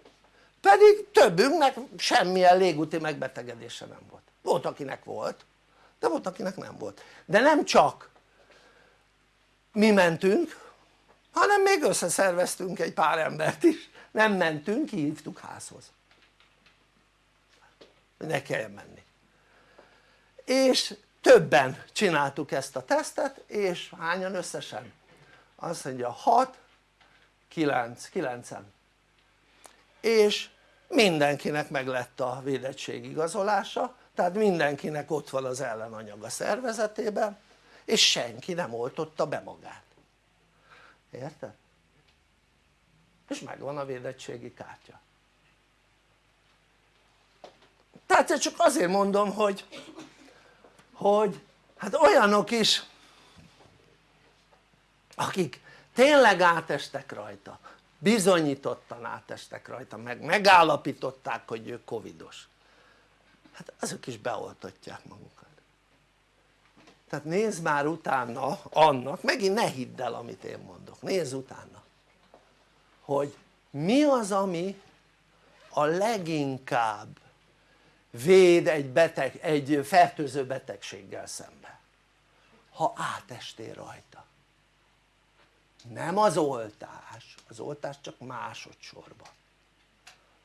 pedig többünknek semmilyen légúti megbetegedése nem volt. Volt akinek volt de volt akinek nem volt. De nem csak mi mentünk hanem még összeszerveztünk egy pár embert is. Nem mentünk, kihívtuk házhoz. Ne kelljen menni. És többen csináltuk ezt a tesztet és hányan összesen? azt mondja 6 9, 9 és mindenkinek meg lett a védettség igazolása tehát mindenkinek ott van az ellenanyag a szervezetében és senki nem oltotta be magát érted? és megvan a védettségi kártya tehát csak azért mondom hogy hogy hát olyanok is akik tényleg átestek rajta bizonyítottan átestek rajta meg megállapították hogy ő covidos. Hát azok is beoltatják magukat. Tehát nézd már utána annak, megint ne hidd el amit én mondok, nézz utána hogy mi az ami a leginkább véd egy, beteg, egy fertőző betegséggel szemben ha átestél rajta. Nem az oltás, az oltás csak másodszorban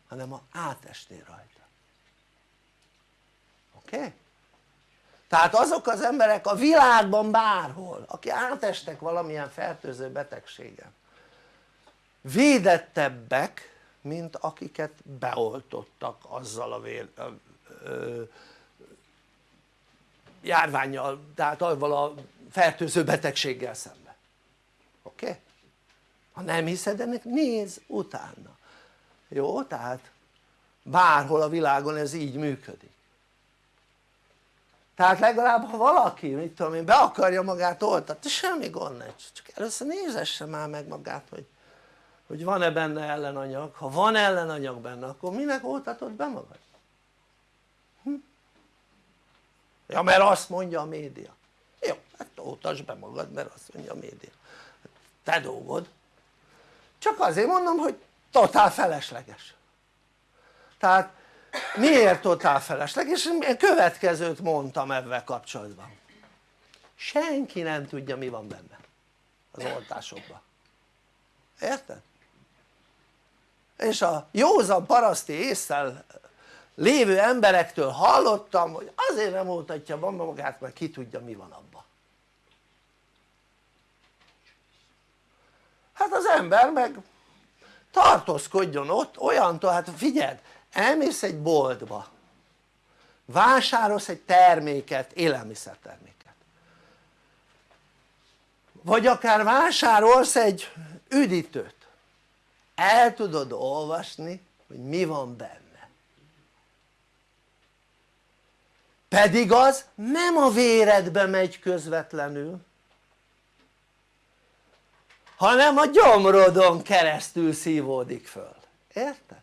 hanem ha átestél rajta oké? Okay? tehát azok az emberek a világban bárhol aki átestek valamilyen fertőző betegségen védettebbek mint akiket beoltottak azzal a vér, ö, ö, járványjal tehát avval a fertőző betegséggel szemben oké? Okay? Ha nem hiszed ennek nézz utána jó? tehát bárhol a világon ez így működik tehát legalább ha valaki mit tudom én be akarja magát oltatni semmi gond nincs csak először nézesse már meg magát hogy, hogy van-e benne ellenanyag ha van ellenanyag benne akkor minek oltatod be magad? Hm? ja mert azt mondja a média jó hát oltasd be magad mert azt mondja a média te dolgod csak azért mondom hogy totál felesleges tehát miért totál felesleges? és következőt mondtam ebben kapcsolatban senki nem tudja mi van benne az oltásokban érted? és a józan paraszti észsel lévő emberektől hallottam hogy azért nem oltatja magát mert ki tudja mi van abban hát az ember meg tartózkodjon ott olyantól, hát figyeld, elmész egy boltba vásárolsz egy terméket, élelmiszerterméket. Vagy akár vásárolsz egy üdítőt. El tudod olvasni hogy mi van benne. Pedig az nem a véredbe megy közvetlenül hanem a gyomrodon keresztül szívódik föl, érted?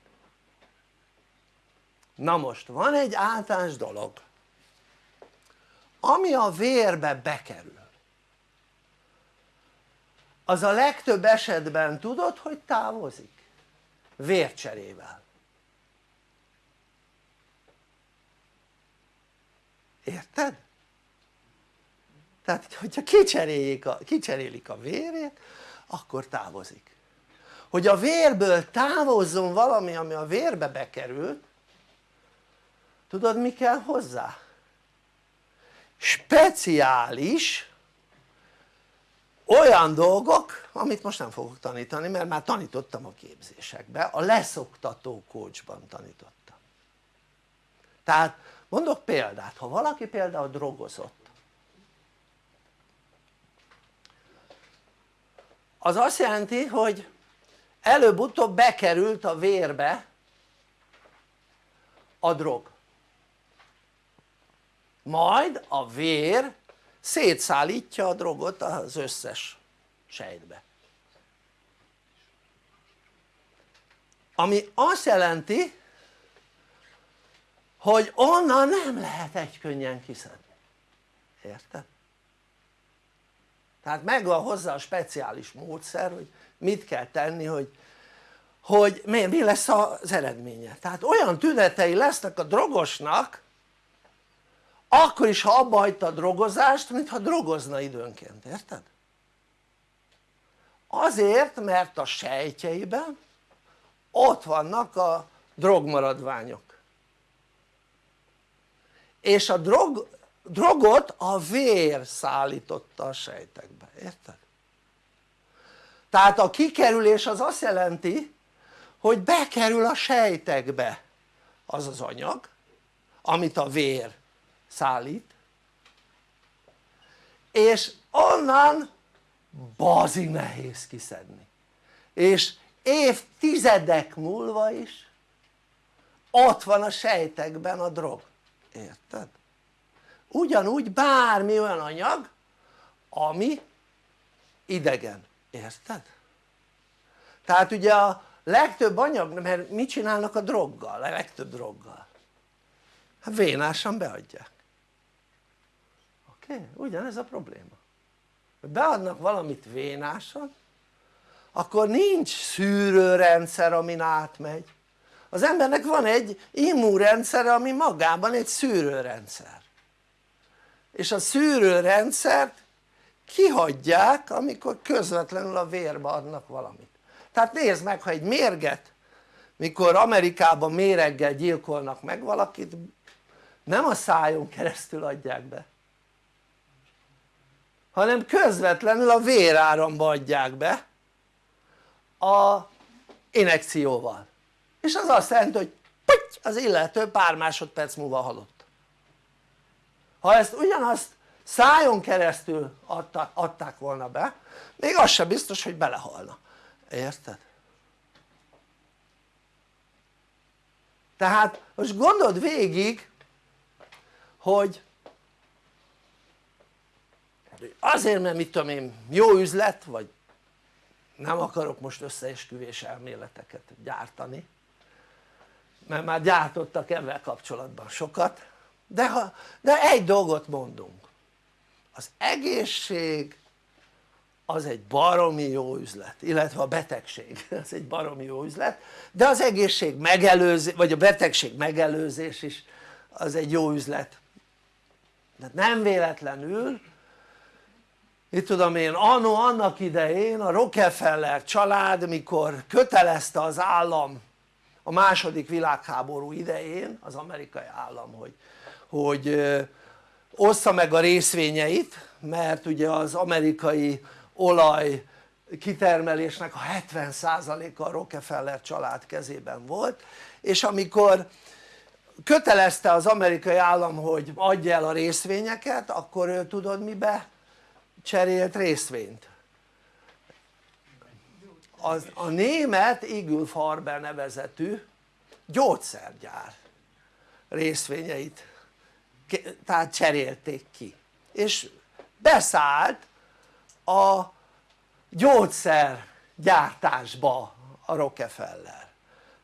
na most van egy általános dolog ami a vérbe bekerül az a legtöbb esetben tudod hogy távozik? vércserével érted? tehát hogyha kicserélik a, kicserélik a vérét akkor távozik hogy a vérből távozzon valami ami a vérbe bekerült tudod mi kell hozzá? speciális olyan dolgok amit most nem fogok tanítani mert már tanítottam a képzésekbe a leszoktató coachban tanítottam tehát mondok példát ha valaki például drogozott az azt jelenti hogy előbb-utóbb bekerült a vérbe a drog. Majd a vér szétszállítja a drogot az összes sejtbe. Ami azt jelenti hogy onnan nem lehet egy könnyen kiszedni. Érted? Tehát megvan hozzá a speciális módszer hogy mit kell tenni hogy, hogy mi, mi lesz az eredménye tehát olyan tünetei lesznek a drogosnak akkor is ha abba hagyta a drogozást mintha drogozna időnként, érted? azért mert a sejtjeiben ott vannak a drogmaradványok és a drog, drogot a vér szállította a sejtekbe, érted? tehát a kikerülés az azt jelenti hogy bekerül a sejtekbe az az anyag amit a vér szállít és onnan bazi nehéz kiszedni és évtizedek múlva is ott van a sejtekben a drog, érted? Ugyanúgy bármi olyan anyag ami idegen, érted? tehát ugye a legtöbb anyag, mert mit csinálnak a droggal, a legtöbb droggal? hát vénásan beadják oké? Okay? ugyanez a probléma beadnak valamit vénásan akkor nincs szűrőrendszer amin átmegy az embernek van egy immunrendszere ami magában egy szűrőrendszer és a szűrőrendszert kihagyják amikor közvetlenül a vérbe adnak valamit. Tehát nézd meg ha egy mérget mikor Amerikában méreggel gyilkolnak meg valakit nem a szájon keresztül adják be hanem közvetlenül a véráramba adják be a inekcióval. És az azt jelenti hogy az illető pár másodperc múlva halott ha ezt ugyanazt szájon keresztül adták volna be még az sem biztos hogy belehalna, érted? tehát most gondold végig hogy azért mert mit tudom én jó üzlet vagy nem akarok most összeesküvés elméleteket gyártani mert már gyártottak ebben kapcsolatban sokat de, ha, de egy dolgot mondunk. Az egészség az egy baromi jó üzlet, illetve a betegség *laughs* az egy baromi jó üzlet de az egészség megelőzés, vagy a betegség megelőzés is az egy jó üzlet. De nem véletlenül itt tudom én annó annak idején a Rockefeller család mikor kötelezte az állam a második világháború idején az amerikai állam hogy, hogy ossza meg a részvényeit mert ugye az amerikai olaj kitermelésnek a 70%-a a Rockefeller család kezében volt és amikor kötelezte az amerikai állam hogy adja el a részvényeket akkor ő tudod mibe cserélt részvényt? az, a német Eagle Farber nevezetű gyógyszergyár részvényeit tehát cserélték ki és beszállt a gyógyszergyártásba a Rockefeller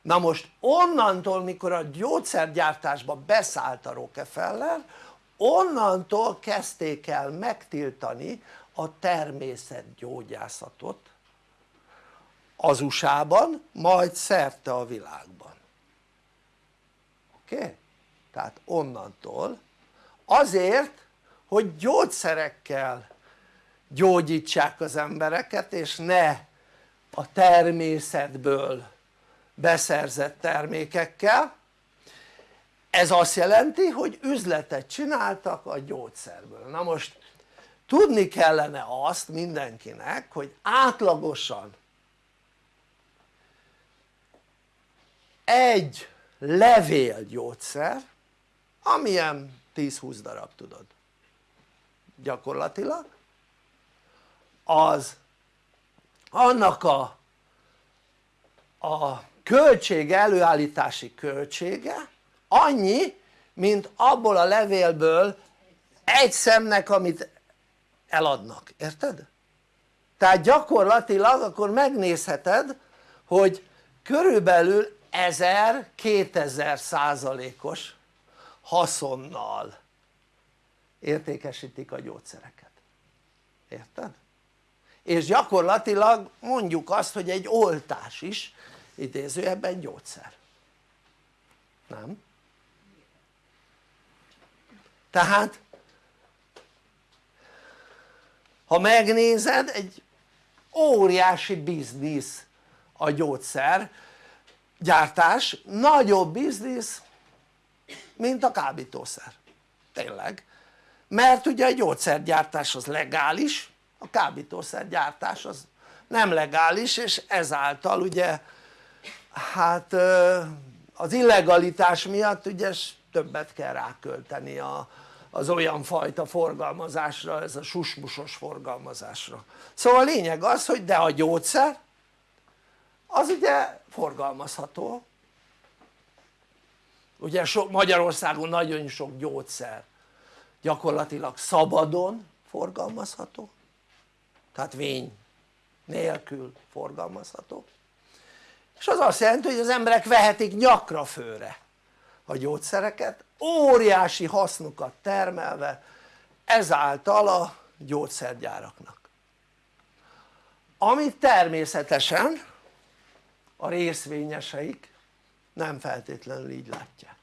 na most onnantól mikor a gyógyszergyártásba beszállt a Rockefeller onnantól kezdték el megtiltani a természetgyógyászatot az USA-ban majd szerte a világban oké? Okay? tehát onnantól azért hogy gyógyszerekkel gyógyítsák az embereket és ne a természetből beszerzett termékekkel. Ez azt jelenti hogy üzletet csináltak a gyógyszerből. Na most tudni kellene azt mindenkinek hogy átlagosan egy levélgyógyszer amilyen 10-20 darab tudod. Gyakorlatilag. Az annak a, a költség előállítási költsége annyi mint abból a levélből egy szemnek amit eladnak, érted? tehát gyakorlatilag akkor megnézheted hogy körülbelül 1000-2000 százalékos haszonnal értékesítik a gyógyszereket, érted? és gyakorlatilag mondjuk azt hogy egy oltás is idézőjebben gyógyszer nem? tehát ha megnézed egy óriási biznisz a gyógyszer gyártás nagyobb biznisz mint a kábítószer. Tényleg. Mert ugye a gyógyszergyártás az legális a kábítószergyártás az nem legális és ezáltal ugye hát az illegalitás miatt ugye többet kell rákölteni a, az olyan fajta forgalmazásra, ez a susmusos forgalmazásra. Szóval a lényeg az hogy de a gyógyszer az ugye forgalmazható ugye so, Magyarországon nagyon sok gyógyszer gyakorlatilag szabadon forgalmazható tehát vény nélkül forgalmazható. És az azt jelenti hogy az emberek vehetik nyakra főre a gyógyszereket óriási hasznukat termelve ezáltal a gyógyszergyáraknak. Amit természetesen a részvényeseik nem feltétlenül így látják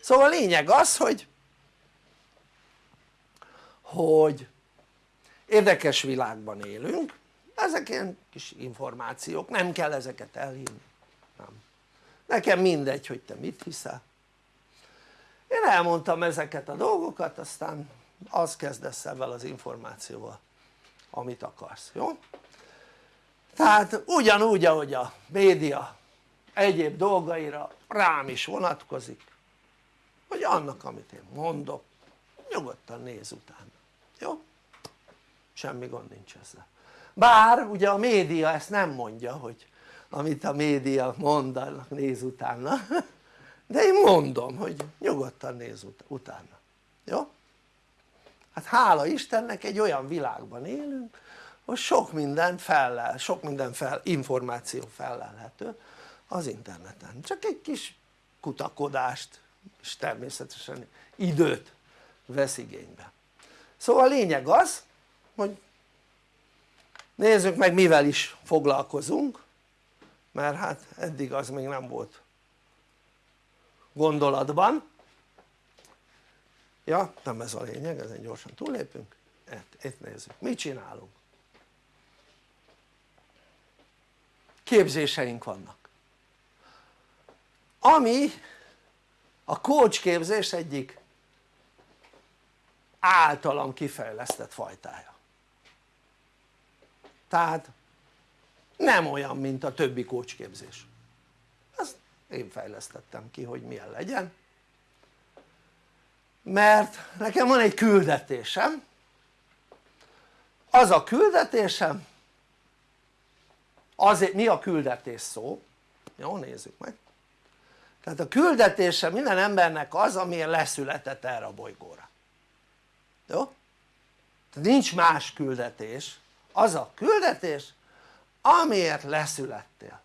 szóval a lényeg az hogy hogy érdekes világban élünk ezek ilyen kis információk, nem kell ezeket elhinni nem. nekem mindegy hogy te mit hiszel én elmondtam ezeket a dolgokat aztán az kezdesz ebben az információval amit akarsz, jó? tehát ugyanúgy ahogy a média egyéb dolgaira rám is vonatkozik hogy annak amit én mondok nyugodtan néz utána, jó? semmi gond nincs ezzel bár ugye a média ezt nem mondja hogy amit a média mond annak néz utána de én mondom hogy nyugodtan néz ut utána, jó? hát hála Istennek egy olyan világban élünk hogy sok minden fellel, sok minden fel, információ fellelhető az interneten, csak egy kis kutakodást és természetesen időt vesz igénybe. Szóval a lényeg az hogy nézzük meg mivel is foglalkozunk mert hát eddig az még nem volt gondolatban. Ja nem ez a lényeg ezen gyorsan túllépünk. Itt, itt nézzük. Mit csinálunk? Képzéseink vannak ami a coach képzés egyik általam kifejlesztett fajtája. Tehát nem olyan mint a többi kócsképzés. Ezt én fejlesztettem ki hogy milyen legyen. Mert nekem van egy küldetésem. Az a küldetésem azért mi a küldetés szó? jó nézzük meg tehát a küldetése minden embernek az amiért leszületett erre a bolygóra jó? tehát nincs más küldetés az a küldetés amiért leszülettél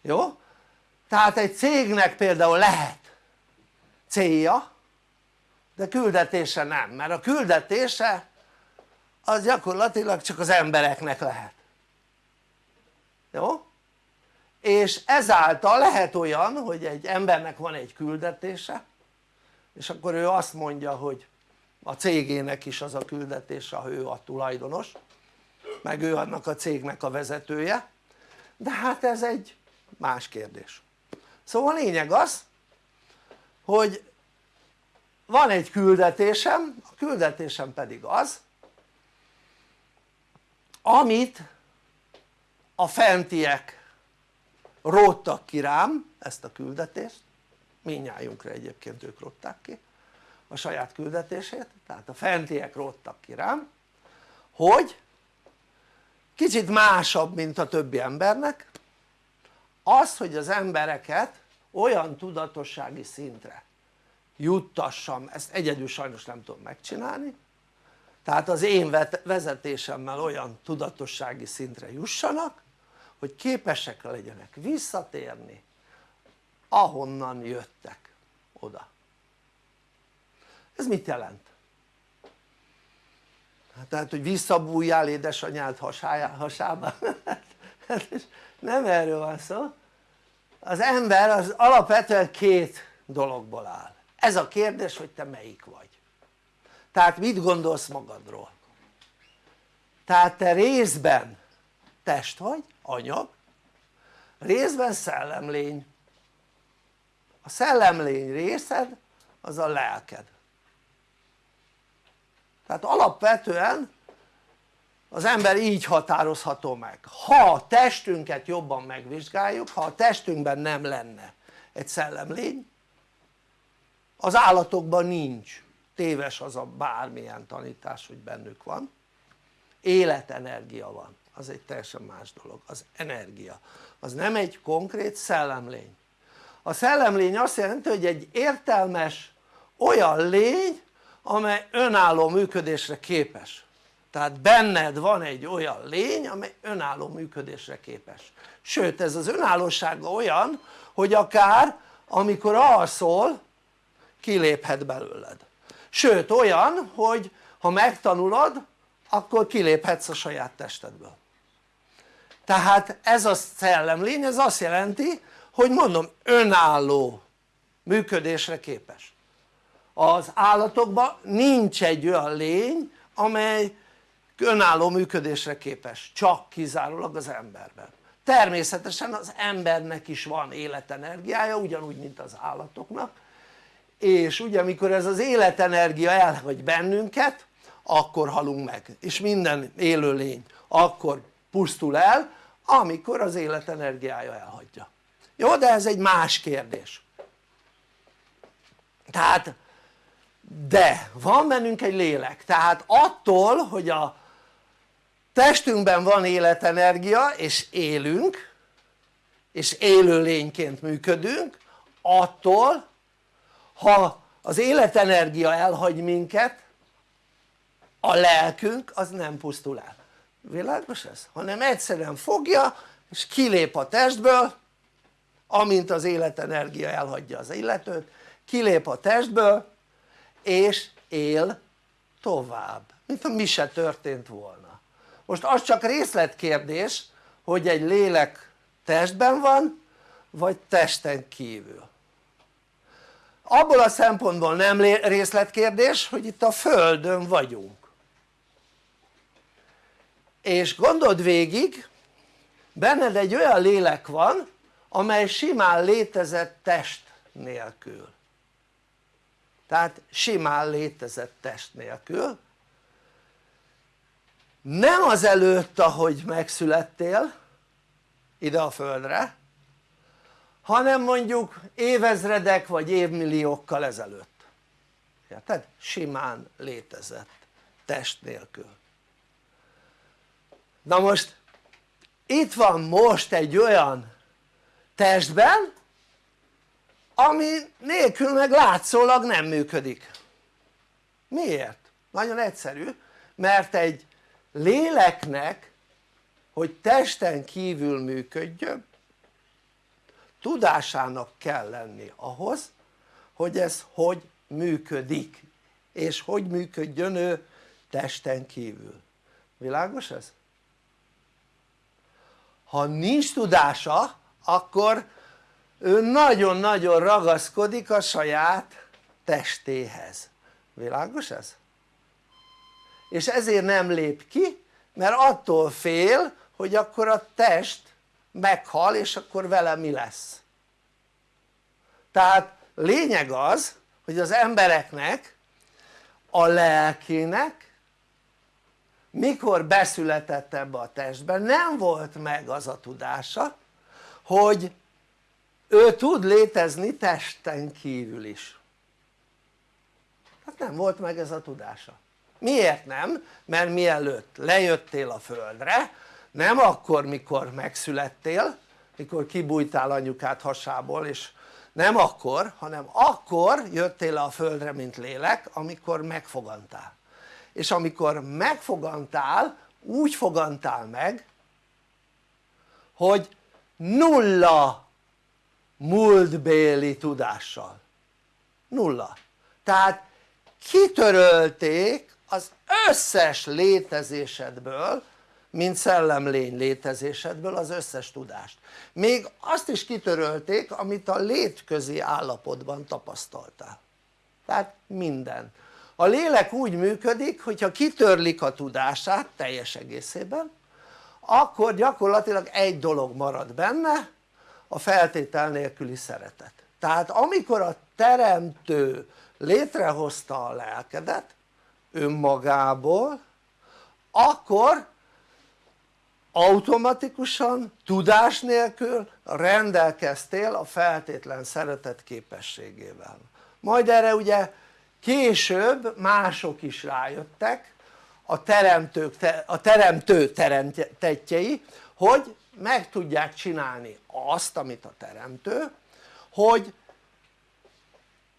jó? tehát egy cégnek például lehet célja de küldetése nem mert a küldetése az gyakorlatilag csak az embereknek lehet jó? És ezáltal lehet olyan hogy egy embernek van egy küldetése és akkor ő azt mondja hogy a cégének is az a küldetése ha ő a tulajdonos meg ő annak a cégnek a vezetője. De hát ez egy más kérdés. Szóval a lényeg az hogy van egy küldetésem, a küldetésem pedig az amit a fentiek róttak ki rám ezt a küldetést. Minnyájunkra egyébként ők rótták ki a saját küldetését. Tehát a fentiek róttak ki rám hogy kicsit másabb mint a többi embernek. Az hogy az embereket olyan tudatossági szintre juttassam, ezt egyedül sajnos nem tudom megcsinálni. Tehát az én vezetésemmel olyan tudatossági szintre jussanak hogy képesek legyenek visszatérni ahonnan jöttek oda. Ez mit jelent? Hát tehát hogy visszabújjál édesanyád hasába *laughs* hát nem erről van szó. Az ember az alapvetően két dologból áll. Ez a kérdés hogy te melyik vagy. Tehát mit gondolsz magadról? Tehát te részben test vagy, anyag. Részben szellemlény. A szellemlény részed az a lelked. Tehát alapvetően az ember így határozható meg. Ha a testünket jobban megvizsgáljuk ha a testünkben nem lenne egy szellemlény az állatokban nincs. Téves az a bármilyen tanítás hogy bennük van. Életenergia van az egy teljesen más dolog. Az energia. Az nem egy konkrét szellemlény. A szellemlény azt jelenti hogy egy értelmes olyan lény amely önálló működésre képes. Tehát benned van egy olyan lény amely önálló működésre képes. Sőt ez az önállósága olyan hogy akár amikor alszol kiléphet belőled. Sőt olyan hogy ha megtanulod akkor kiléphetsz a saját testedből tehát ez a szellemlény ez azt jelenti hogy mondom önálló működésre képes. Az állatokban nincs egy olyan lény amely önálló működésre képes csak kizárólag az emberben. Természetesen az embernek is van életenergiája ugyanúgy mint az állatoknak. És ugye amikor ez az életenergia elhagy bennünket akkor halunk meg. És minden élőlény akkor pusztul el amikor az életenergiája elhagyja. Jó de ez egy más kérdés. Tehát de van bennünk egy lélek. Tehát attól hogy a testünkben van életenergia és élünk és élőlényként működünk attól ha az életenergia elhagy minket a lelkünk az nem pusztul el világos ez? hanem egyszerűen fogja és kilép a testből amint az életenergia elhagyja az illetőt kilép a testből és él tovább mint mi se történt volna. Most az csak részletkérdés hogy egy lélek testben van vagy testen kívül. Abból a szempontból nem részletkérdés hogy itt a földön vagyunk és gondold végig benned egy olyan lélek van amely simán létezett test nélkül. Tehát simán létezett test nélkül. Nem az előtt ahogy megszülettél ide a földre hanem mondjuk évezredek vagy évmilliókkal ezelőtt. Érted? simán létezett test nélkül na most itt van most egy olyan testben ami nélkül meg látszólag nem működik miért? nagyon egyszerű mert egy léleknek hogy testen kívül működjön tudásának kell lenni ahhoz hogy ez hogy működik és hogy működjön ő testen kívül világos ez? Ha nincs tudása akkor ő nagyon-nagyon ragaszkodik a saját testéhez világos ez? és ezért nem lép ki mert attól fél hogy akkor a test meghal és akkor vele mi lesz tehát lényeg az hogy az embereknek a lelkének mikor beszületett ebbe a testbe nem volt meg az a tudása hogy ő tud létezni testen kívül is. Hát nem volt meg ez a tudása. Miért nem? mert mielőtt lejöttél a földre nem akkor mikor megszülettél mikor kibújtál anyukát hasából és nem akkor hanem akkor jöttél le a földre mint lélek amikor megfogantál és amikor megfogantál úgy fogantál meg hogy nulla múltbéli tudással. Nulla. Tehát kitörölték az összes létezésedből mint szellemlény létezésedből az összes tudást. Még azt is kitörölték amit a létközi állapotban tapasztaltál. Tehát minden a lélek úgy működik hogyha kitörlik a tudását teljes egészében akkor gyakorlatilag egy dolog marad benne a feltétel nélküli szeretet. Tehát amikor a teremtő létrehozta a lelkedet önmagából akkor automatikusan tudás nélkül rendelkeztél a feltétlen szeretet képességével. Majd erre ugye később mások is rájöttek a, teremtők, a teremtő teremtettjei hogy meg tudják csinálni azt amit a teremtő hogy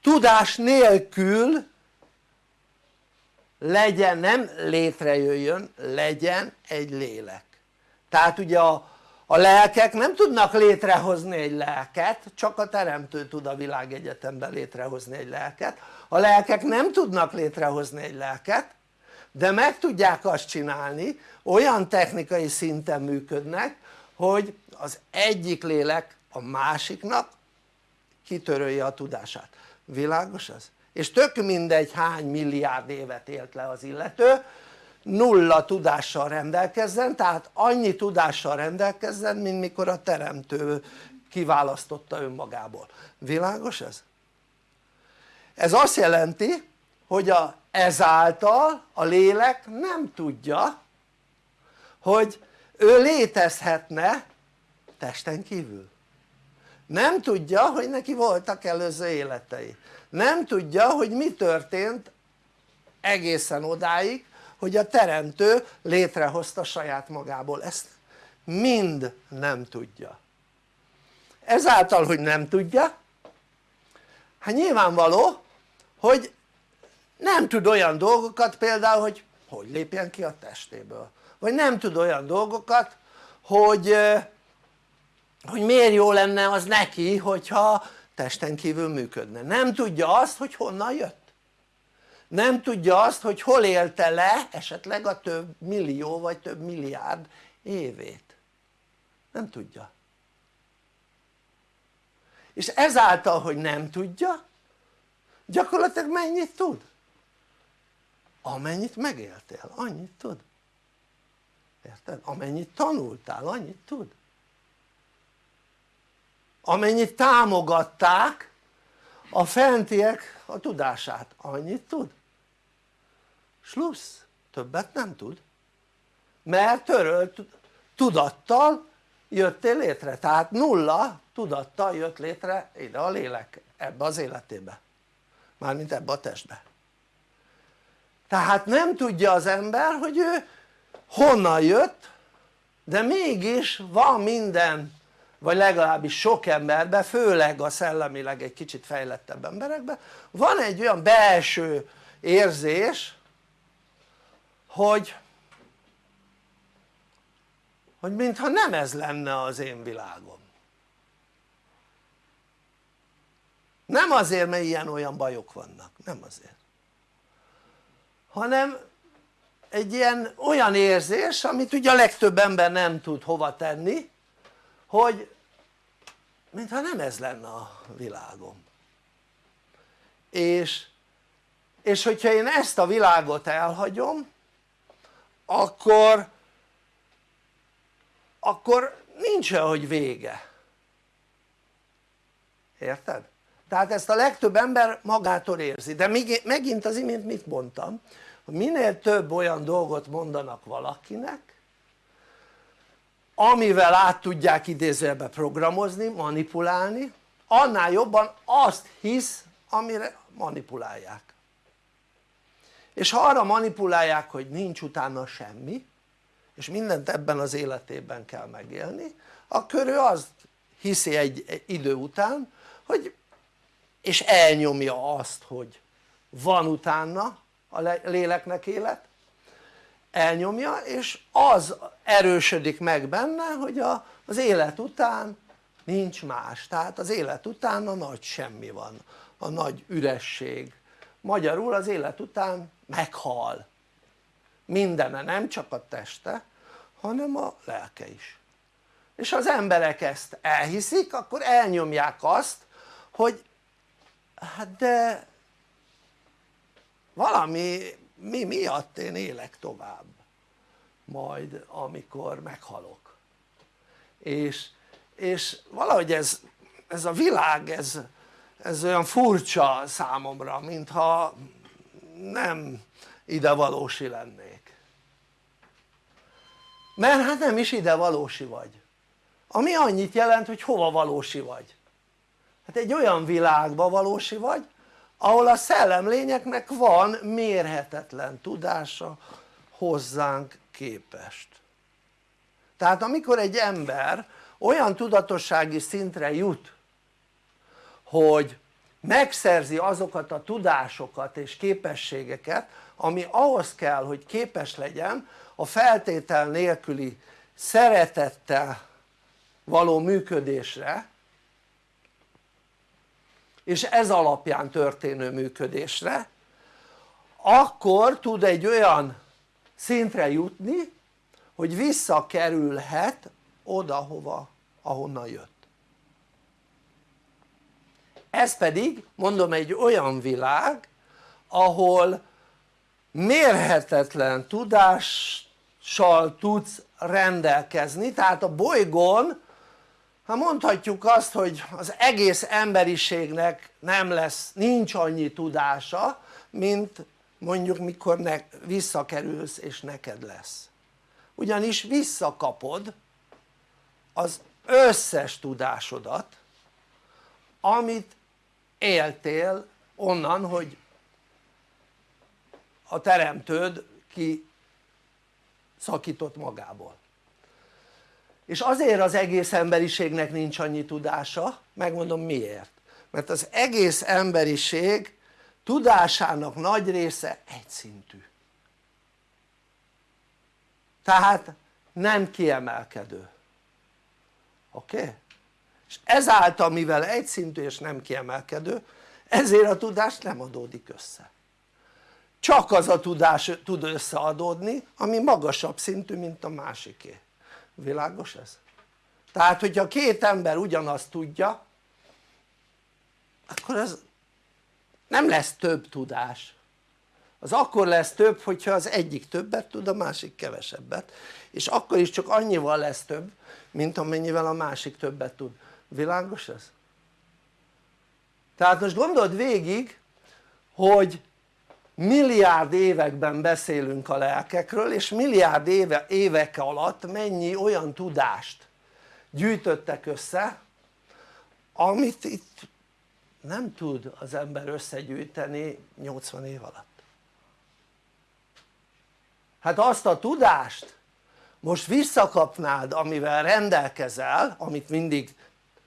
tudás nélkül legyen, nem létrejöjjön, legyen egy lélek. Tehát ugye a, a lelkek nem tudnak létrehozni egy lelket csak a teremtő tud a világegyetemben létrehozni egy lelket a lelkek nem tudnak létrehozni egy lelket de meg tudják azt csinálni olyan technikai szinten működnek hogy az egyik lélek a másiknak kitörölje a tudását, világos ez? és tök mindegy hány milliárd évet élt le az illető nulla tudással rendelkezzen tehát annyi tudással rendelkezzen mint mikor a teremtő kiválasztotta önmagából, világos ez? Ez azt jelenti hogy a, ezáltal a lélek nem tudja hogy ő létezhetne testen kívül. Nem tudja hogy neki voltak előző életei. Nem tudja hogy mi történt egészen odáig hogy a teremtő létrehozta saját magából. Ezt mind nem tudja. Ezáltal hogy nem tudja hát nyilvánvaló hogy nem tud olyan dolgokat például hogy hogy lépjen ki a testéből. Vagy nem tud olyan dolgokat hogy hogy miért jó lenne az neki hogyha testen kívül működne. Nem tudja azt hogy honnan jött. Nem tudja azt hogy hol élte le esetleg a több millió vagy több milliárd évét. Nem tudja. És ezáltal hogy nem tudja gyakorlatilag mennyit tud? amennyit megéltél annyit tud. Érted? amennyit tanultál annyit tud. Amennyit támogatták a fentiek a tudását annyit tud. Slussz, többet nem tud. Mert törölt tudattal jöttél létre, tehát nulla tudattal jött létre ide a lélek ebbe az életébe mármint ebbe a testbe. Tehát nem tudja az ember hogy ő honnan jött de mégis van minden vagy legalábbis sok emberben, főleg a szellemileg egy kicsit fejlettebb emberekben van egy olyan belső érzés hogy hogy mintha nem ez lenne az én világom nem azért mert ilyen-olyan bajok vannak, nem azért. Hanem egy ilyen olyan érzés amit ugye a legtöbb ember nem tud hova tenni hogy mintha nem ez lenne a világom. És, és hogyha én ezt a világot elhagyom akkor akkor nincs olyan hogy vége. Érted? Tehát ezt a legtöbb ember magától érzi. De megint az imént mit mondtam? Hogy minél több olyan dolgot mondanak valakinek amivel át tudják idézőjelbe programozni, manipulálni annál jobban azt hisz amire manipulálják. És ha arra manipulálják hogy nincs utána semmi és mindent ebben az életében kell megélni akkor ő azt hiszi egy, idő után hogy és elnyomja azt hogy van utána a léleknek élet. Elnyomja és az erősödik meg benne hogy a, az élet után nincs más, tehát az élet után a nagy semmi van, a nagy üresség. Magyarul az élet után meghal. Mindene, nem csak a teste hanem a lelke is. És ha az emberek ezt elhiszik akkor elnyomják azt hogy hát de valami mi miatt én élek tovább majd amikor meghalok. És, és valahogy ez, ez a világ ez, ez olyan furcsa számomra mintha nem ide valósi lennék. Mert hát nem is ide valósi vagy. Ami annyit jelent hogy hova valósi vagy hát egy olyan világba valósi vagy ahol a szellemlényeknek van mérhetetlen tudása hozzánk képest. Tehát amikor egy ember olyan tudatossági szintre jut hogy megszerzi azokat a tudásokat és képességeket ami ahhoz kell hogy képes legyen a feltétel nélküli szeretettel való működésre és ez alapján történő működésre akkor tud egy olyan szintre jutni hogy visszakerülhet oda hova ahonnan jött. Ez pedig mondom egy olyan világ ahol mérhetetlen tudással tudsz rendelkezni tehát a bolygón ha mondhatjuk azt hogy az egész emberiségnek nem lesz, nincs annyi tudása mint mondjuk mikor ne, visszakerülsz és neked lesz. Ugyanis visszakapod az összes tudásodat amit éltél onnan hogy a teremtőd ki szakított magából és azért az egész emberiségnek nincs annyi tudása megmondom miért mert az egész emberiség tudásának nagy része egyszintű tehát nem kiemelkedő oké? Okay? és ezáltal mivel egyszintű és nem kiemelkedő ezért a tudás nem adódik össze csak az a tudás tud összeadódni ami magasabb szintű mint a másiké világos ez? tehát hogyha két ember ugyanazt tudja akkor ez nem lesz több tudás az akkor lesz több hogyha az egyik többet tud a másik kevesebbet és akkor is csak annyival lesz több mint amennyivel a másik többet tud világos ez? tehát most gondold végig hogy milliárd években beszélünk a lelkekről és milliárd éve, évek alatt mennyi olyan tudást gyűjtöttek össze amit itt nem tud az ember összegyűjteni 80 év alatt. Hát azt a tudást most visszakapnád amivel rendelkezel amit mindig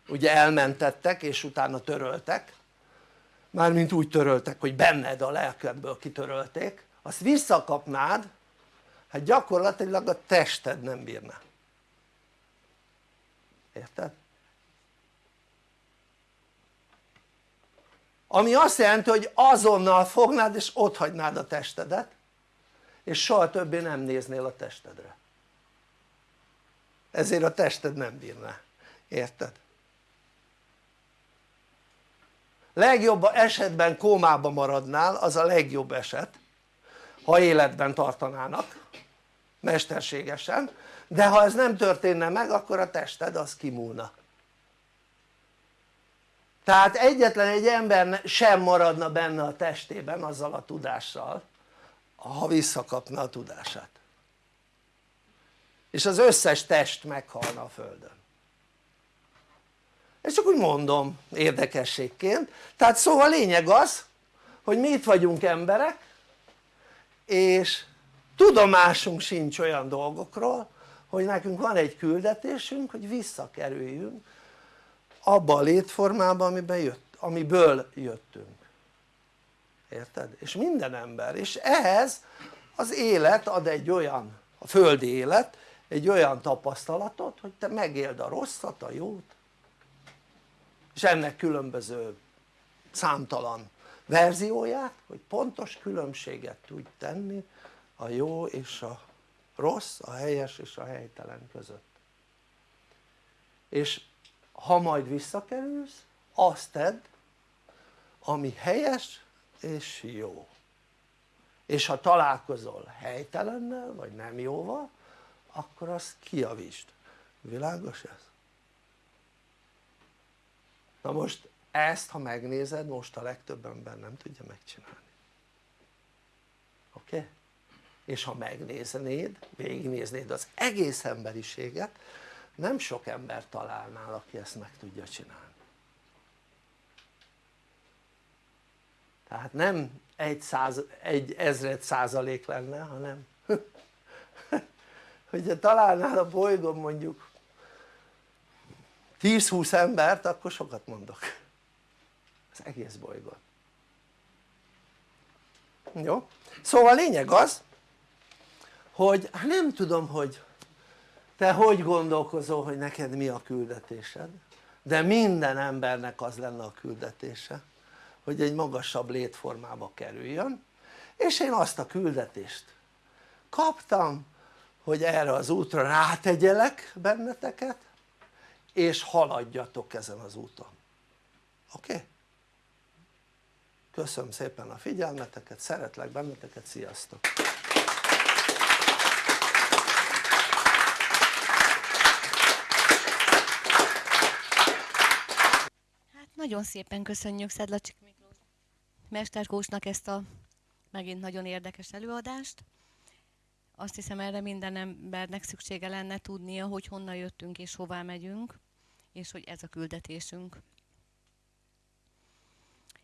ugye elmentettek és utána töröltek mármint úgy töröltek hogy benned a lelkedből kitörölték azt visszakapnád hát gyakorlatilag a tested nem bírná érted? ami azt jelenti hogy azonnal fognád és ott hagynád a testedet és soha többé nem néznél a testedre ezért a tested nem bírná, érted? Legjobb esetben kómába maradnál az a legjobb eset ha életben tartanának mesterségesen. De ha ez nem történne meg akkor a tested az kimúlna. Tehát egyetlen egy ember sem maradna benne a testében azzal a tudással ha visszakapna a tudását. És az összes test meghalna a földön ezt csak úgy mondom érdekességként. Tehát szóval a lényeg az hogy mi itt vagyunk emberek és tudomásunk sincs olyan dolgokról hogy nekünk van egy küldetésünk hogy visszakerüljünk abba a létformába amiben jött, amiből jöttünk. Érted? és minden ember. És ehhez az élet ad egy olyan a földi élet egy olyan tapasztalatot hogy te megéld a rosszat, a jót és ennek különböző számtalan verzióját hogy pontos különbséget tudj tenni a jó és a rossz, a helyes és a helytelen között. És ha majd visszakerülsz azt tedd ami helyes és jó. És ha találkozol helytelennel vagy nem jóval akkor azt kiavítsd, világos ez? Na most ezt ha megnézed most a legtöbb ember nem tudja megcsinálni oké? Okay? és ha megnéznéd, végignéznéd az egész emberiséget nem sok ember találnál aki ezt meg tudja csinálni tehát nem egy, száz, egy ezred százalék lenne hanem *laughs* hogyha találnál a bolygón mondjuk 10-20 embert akkor sokat mondok az egész bolygón jó? szóval a lényeg az hogy hát nem tudom hogy te hogy gondolkozol hogy neked mi a küldetésed de minden embernek az lenne a küldetése hogy egy magasabb létformába kerüljön és én azt a küldetést kaptam hogy erre az útra rátegyelek benneteket és haladjatok ezen az úton oké? Köszönöm szépen a figyelmeteket, szeretlek benneteket, sziasztok! Hát nagyon szépen köszönjük Szedlacsik Miklós Mesterkósnak ezt a megint nagyon érdekes előadást azt hiszem erre minden embernek szüksége lenne tudnia, hogy honnan jöttünk és hová megyünk, és hogy ez a küldetésünk.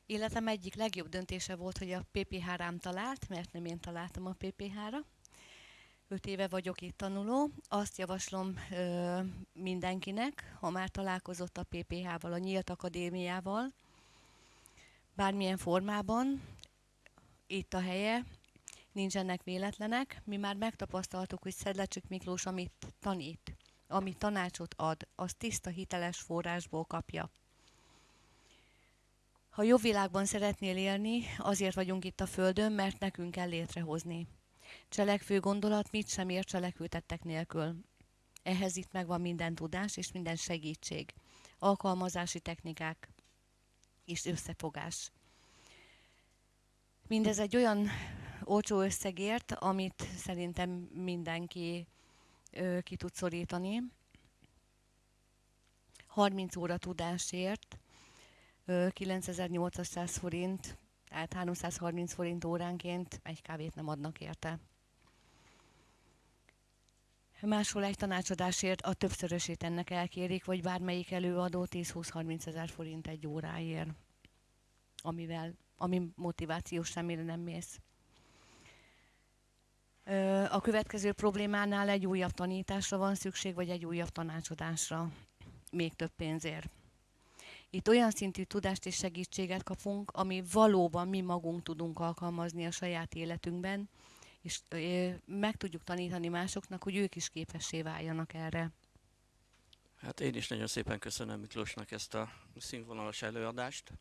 Életem egyik legjobb döntése volt, hogy a PPH rám talált, mert nem én találtam a PPH-ra. Öt éve vagyok itt tanuló. Azt javaslom ö, mindenkinek, ha már találkozott a PPH-val, a Nyílt Akadémiával, bármilyen formában, itt a helye, nincsenek véletlenek, mi már megtapasztaltuk, hogy Szedlecsik Miklós, amit tanít, amit tanácsot ad, az tiszta hiteles forrásból kapja. Ha jobb világban szeretnél élni, azért vagyunk itt a Földön, mert nekünk kell létrehozni. Cselekvő gondolat mit sem ér cselekvőtettek nélkül. Ehhez itt megvan minden tudás és minden segítség, alkalmazási technikák és összefogás. Mindez egy olyan olcsó összegért, amit szerintem mindenki ki tud szorítani. 30 óra tudásért ö, 9800 forint Tehát 330 forint óránként egy kávét nem adnak érte. Máshol egy tanácsadásért a többszörösét ennek elkérik, vagy bármelyik előadó 10-20-30 ezer forint egy óráért, amivel, ami motivációs szemére nem mész. A következő problémánál egy újabb tanításra van szükség, vagy egy újabb tanácsadásra, még több pénzért. Itt olyan szintű tudást és segítséget kapunk, ami valóban mi magunk tudunk alkalmazni a saját életünkben, és meg tudjuk tanítani másoknak, hogy ők is képessé váljanak erre. Hát én is nagyon szépen köszönöm Miklósnak ezt a színvonalas előadást.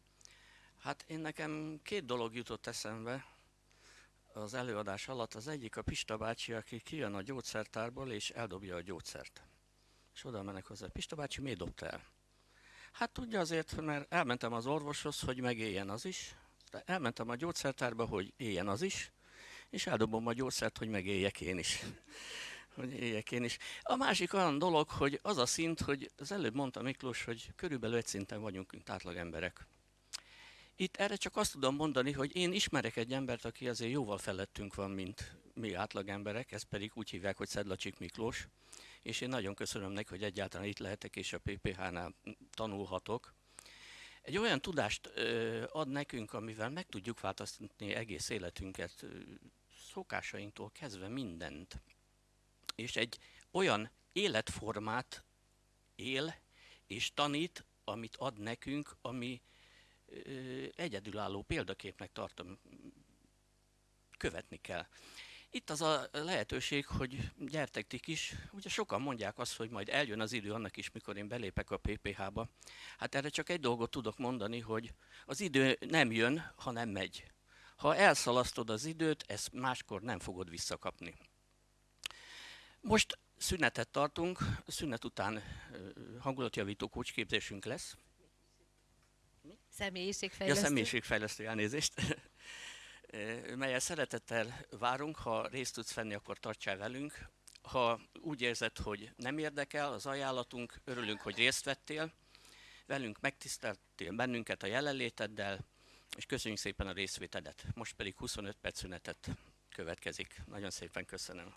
Hát én nekem két dolog jutott eszembe az előadás alatt. Az egyik a Pista bácsi, aki kijön a gyógyszertárból és eldobja a gyógyszert. És oda mennek hozzá. Pista bácsi, miért dobta el? Hát tudja azért, mert elmentem az orvoshoz, hogy megéljen az is. De elmentem a gyógyszertárba, hogy éljen az is és eldobom a gyógyszert, hogy megéljek én is. *laughs* hogy éljek én is. A másik olyan dolog, hogy az a szint, hogy az előbb mondta Miklós, hogy körülbelül egy szinten vagyunk, mint átlag emberek. Itt erre csak azt tudom mondani, hogy én ismerek egy embert, aki azért jóval felettünk van, mint mi átlag emberek, ezt pedig úgy hívják, hogy Szedlacsik Miklós, és én nagyon köszönöm neki, hogy egyáltalán itt lehetek, és a PPH-nál tanulhatok. Egy olyan tudást ad nekünk, amivel meg tudjuk változtatni egész életünket, szokásainktól kezdve mindent. És egy olyan életformát él és tanít, amit ad nekünk, ami egyedülálló példaképnek tartom, követni kell. Itt az a lehetőség, hogy gyertek ti is. Ugye sokan mondják azt, hogy majd eljön az idő annak is, mikor én belépek a PPH-ba. Hát erre csak egy dolgot tudok mondani, hogy az idő nem jön, hanem megy. Ha elszalasztod az időt, ezt máskor nem fogod visszakapni. Most szünetet tartunk, szünet után hangulatjavító kócsképzésünk lesz. Személyiségfejlesztő. Ja, személyiségfejlesztő elnézést. *laughs* melyel szeretettel várunk, ha részt tudsz venni, akkor tartsál velünk. Ha úgy érzed, hogy nem érdekel az ajánlatunk, örülünk, hogy részt vettél, velünk megtiszteltél bennünket a jelenléteddel, és köszönjük szépen a részvétedet. Most pedig 25 perc szünetet következik. Nagyon szépen köszönöm.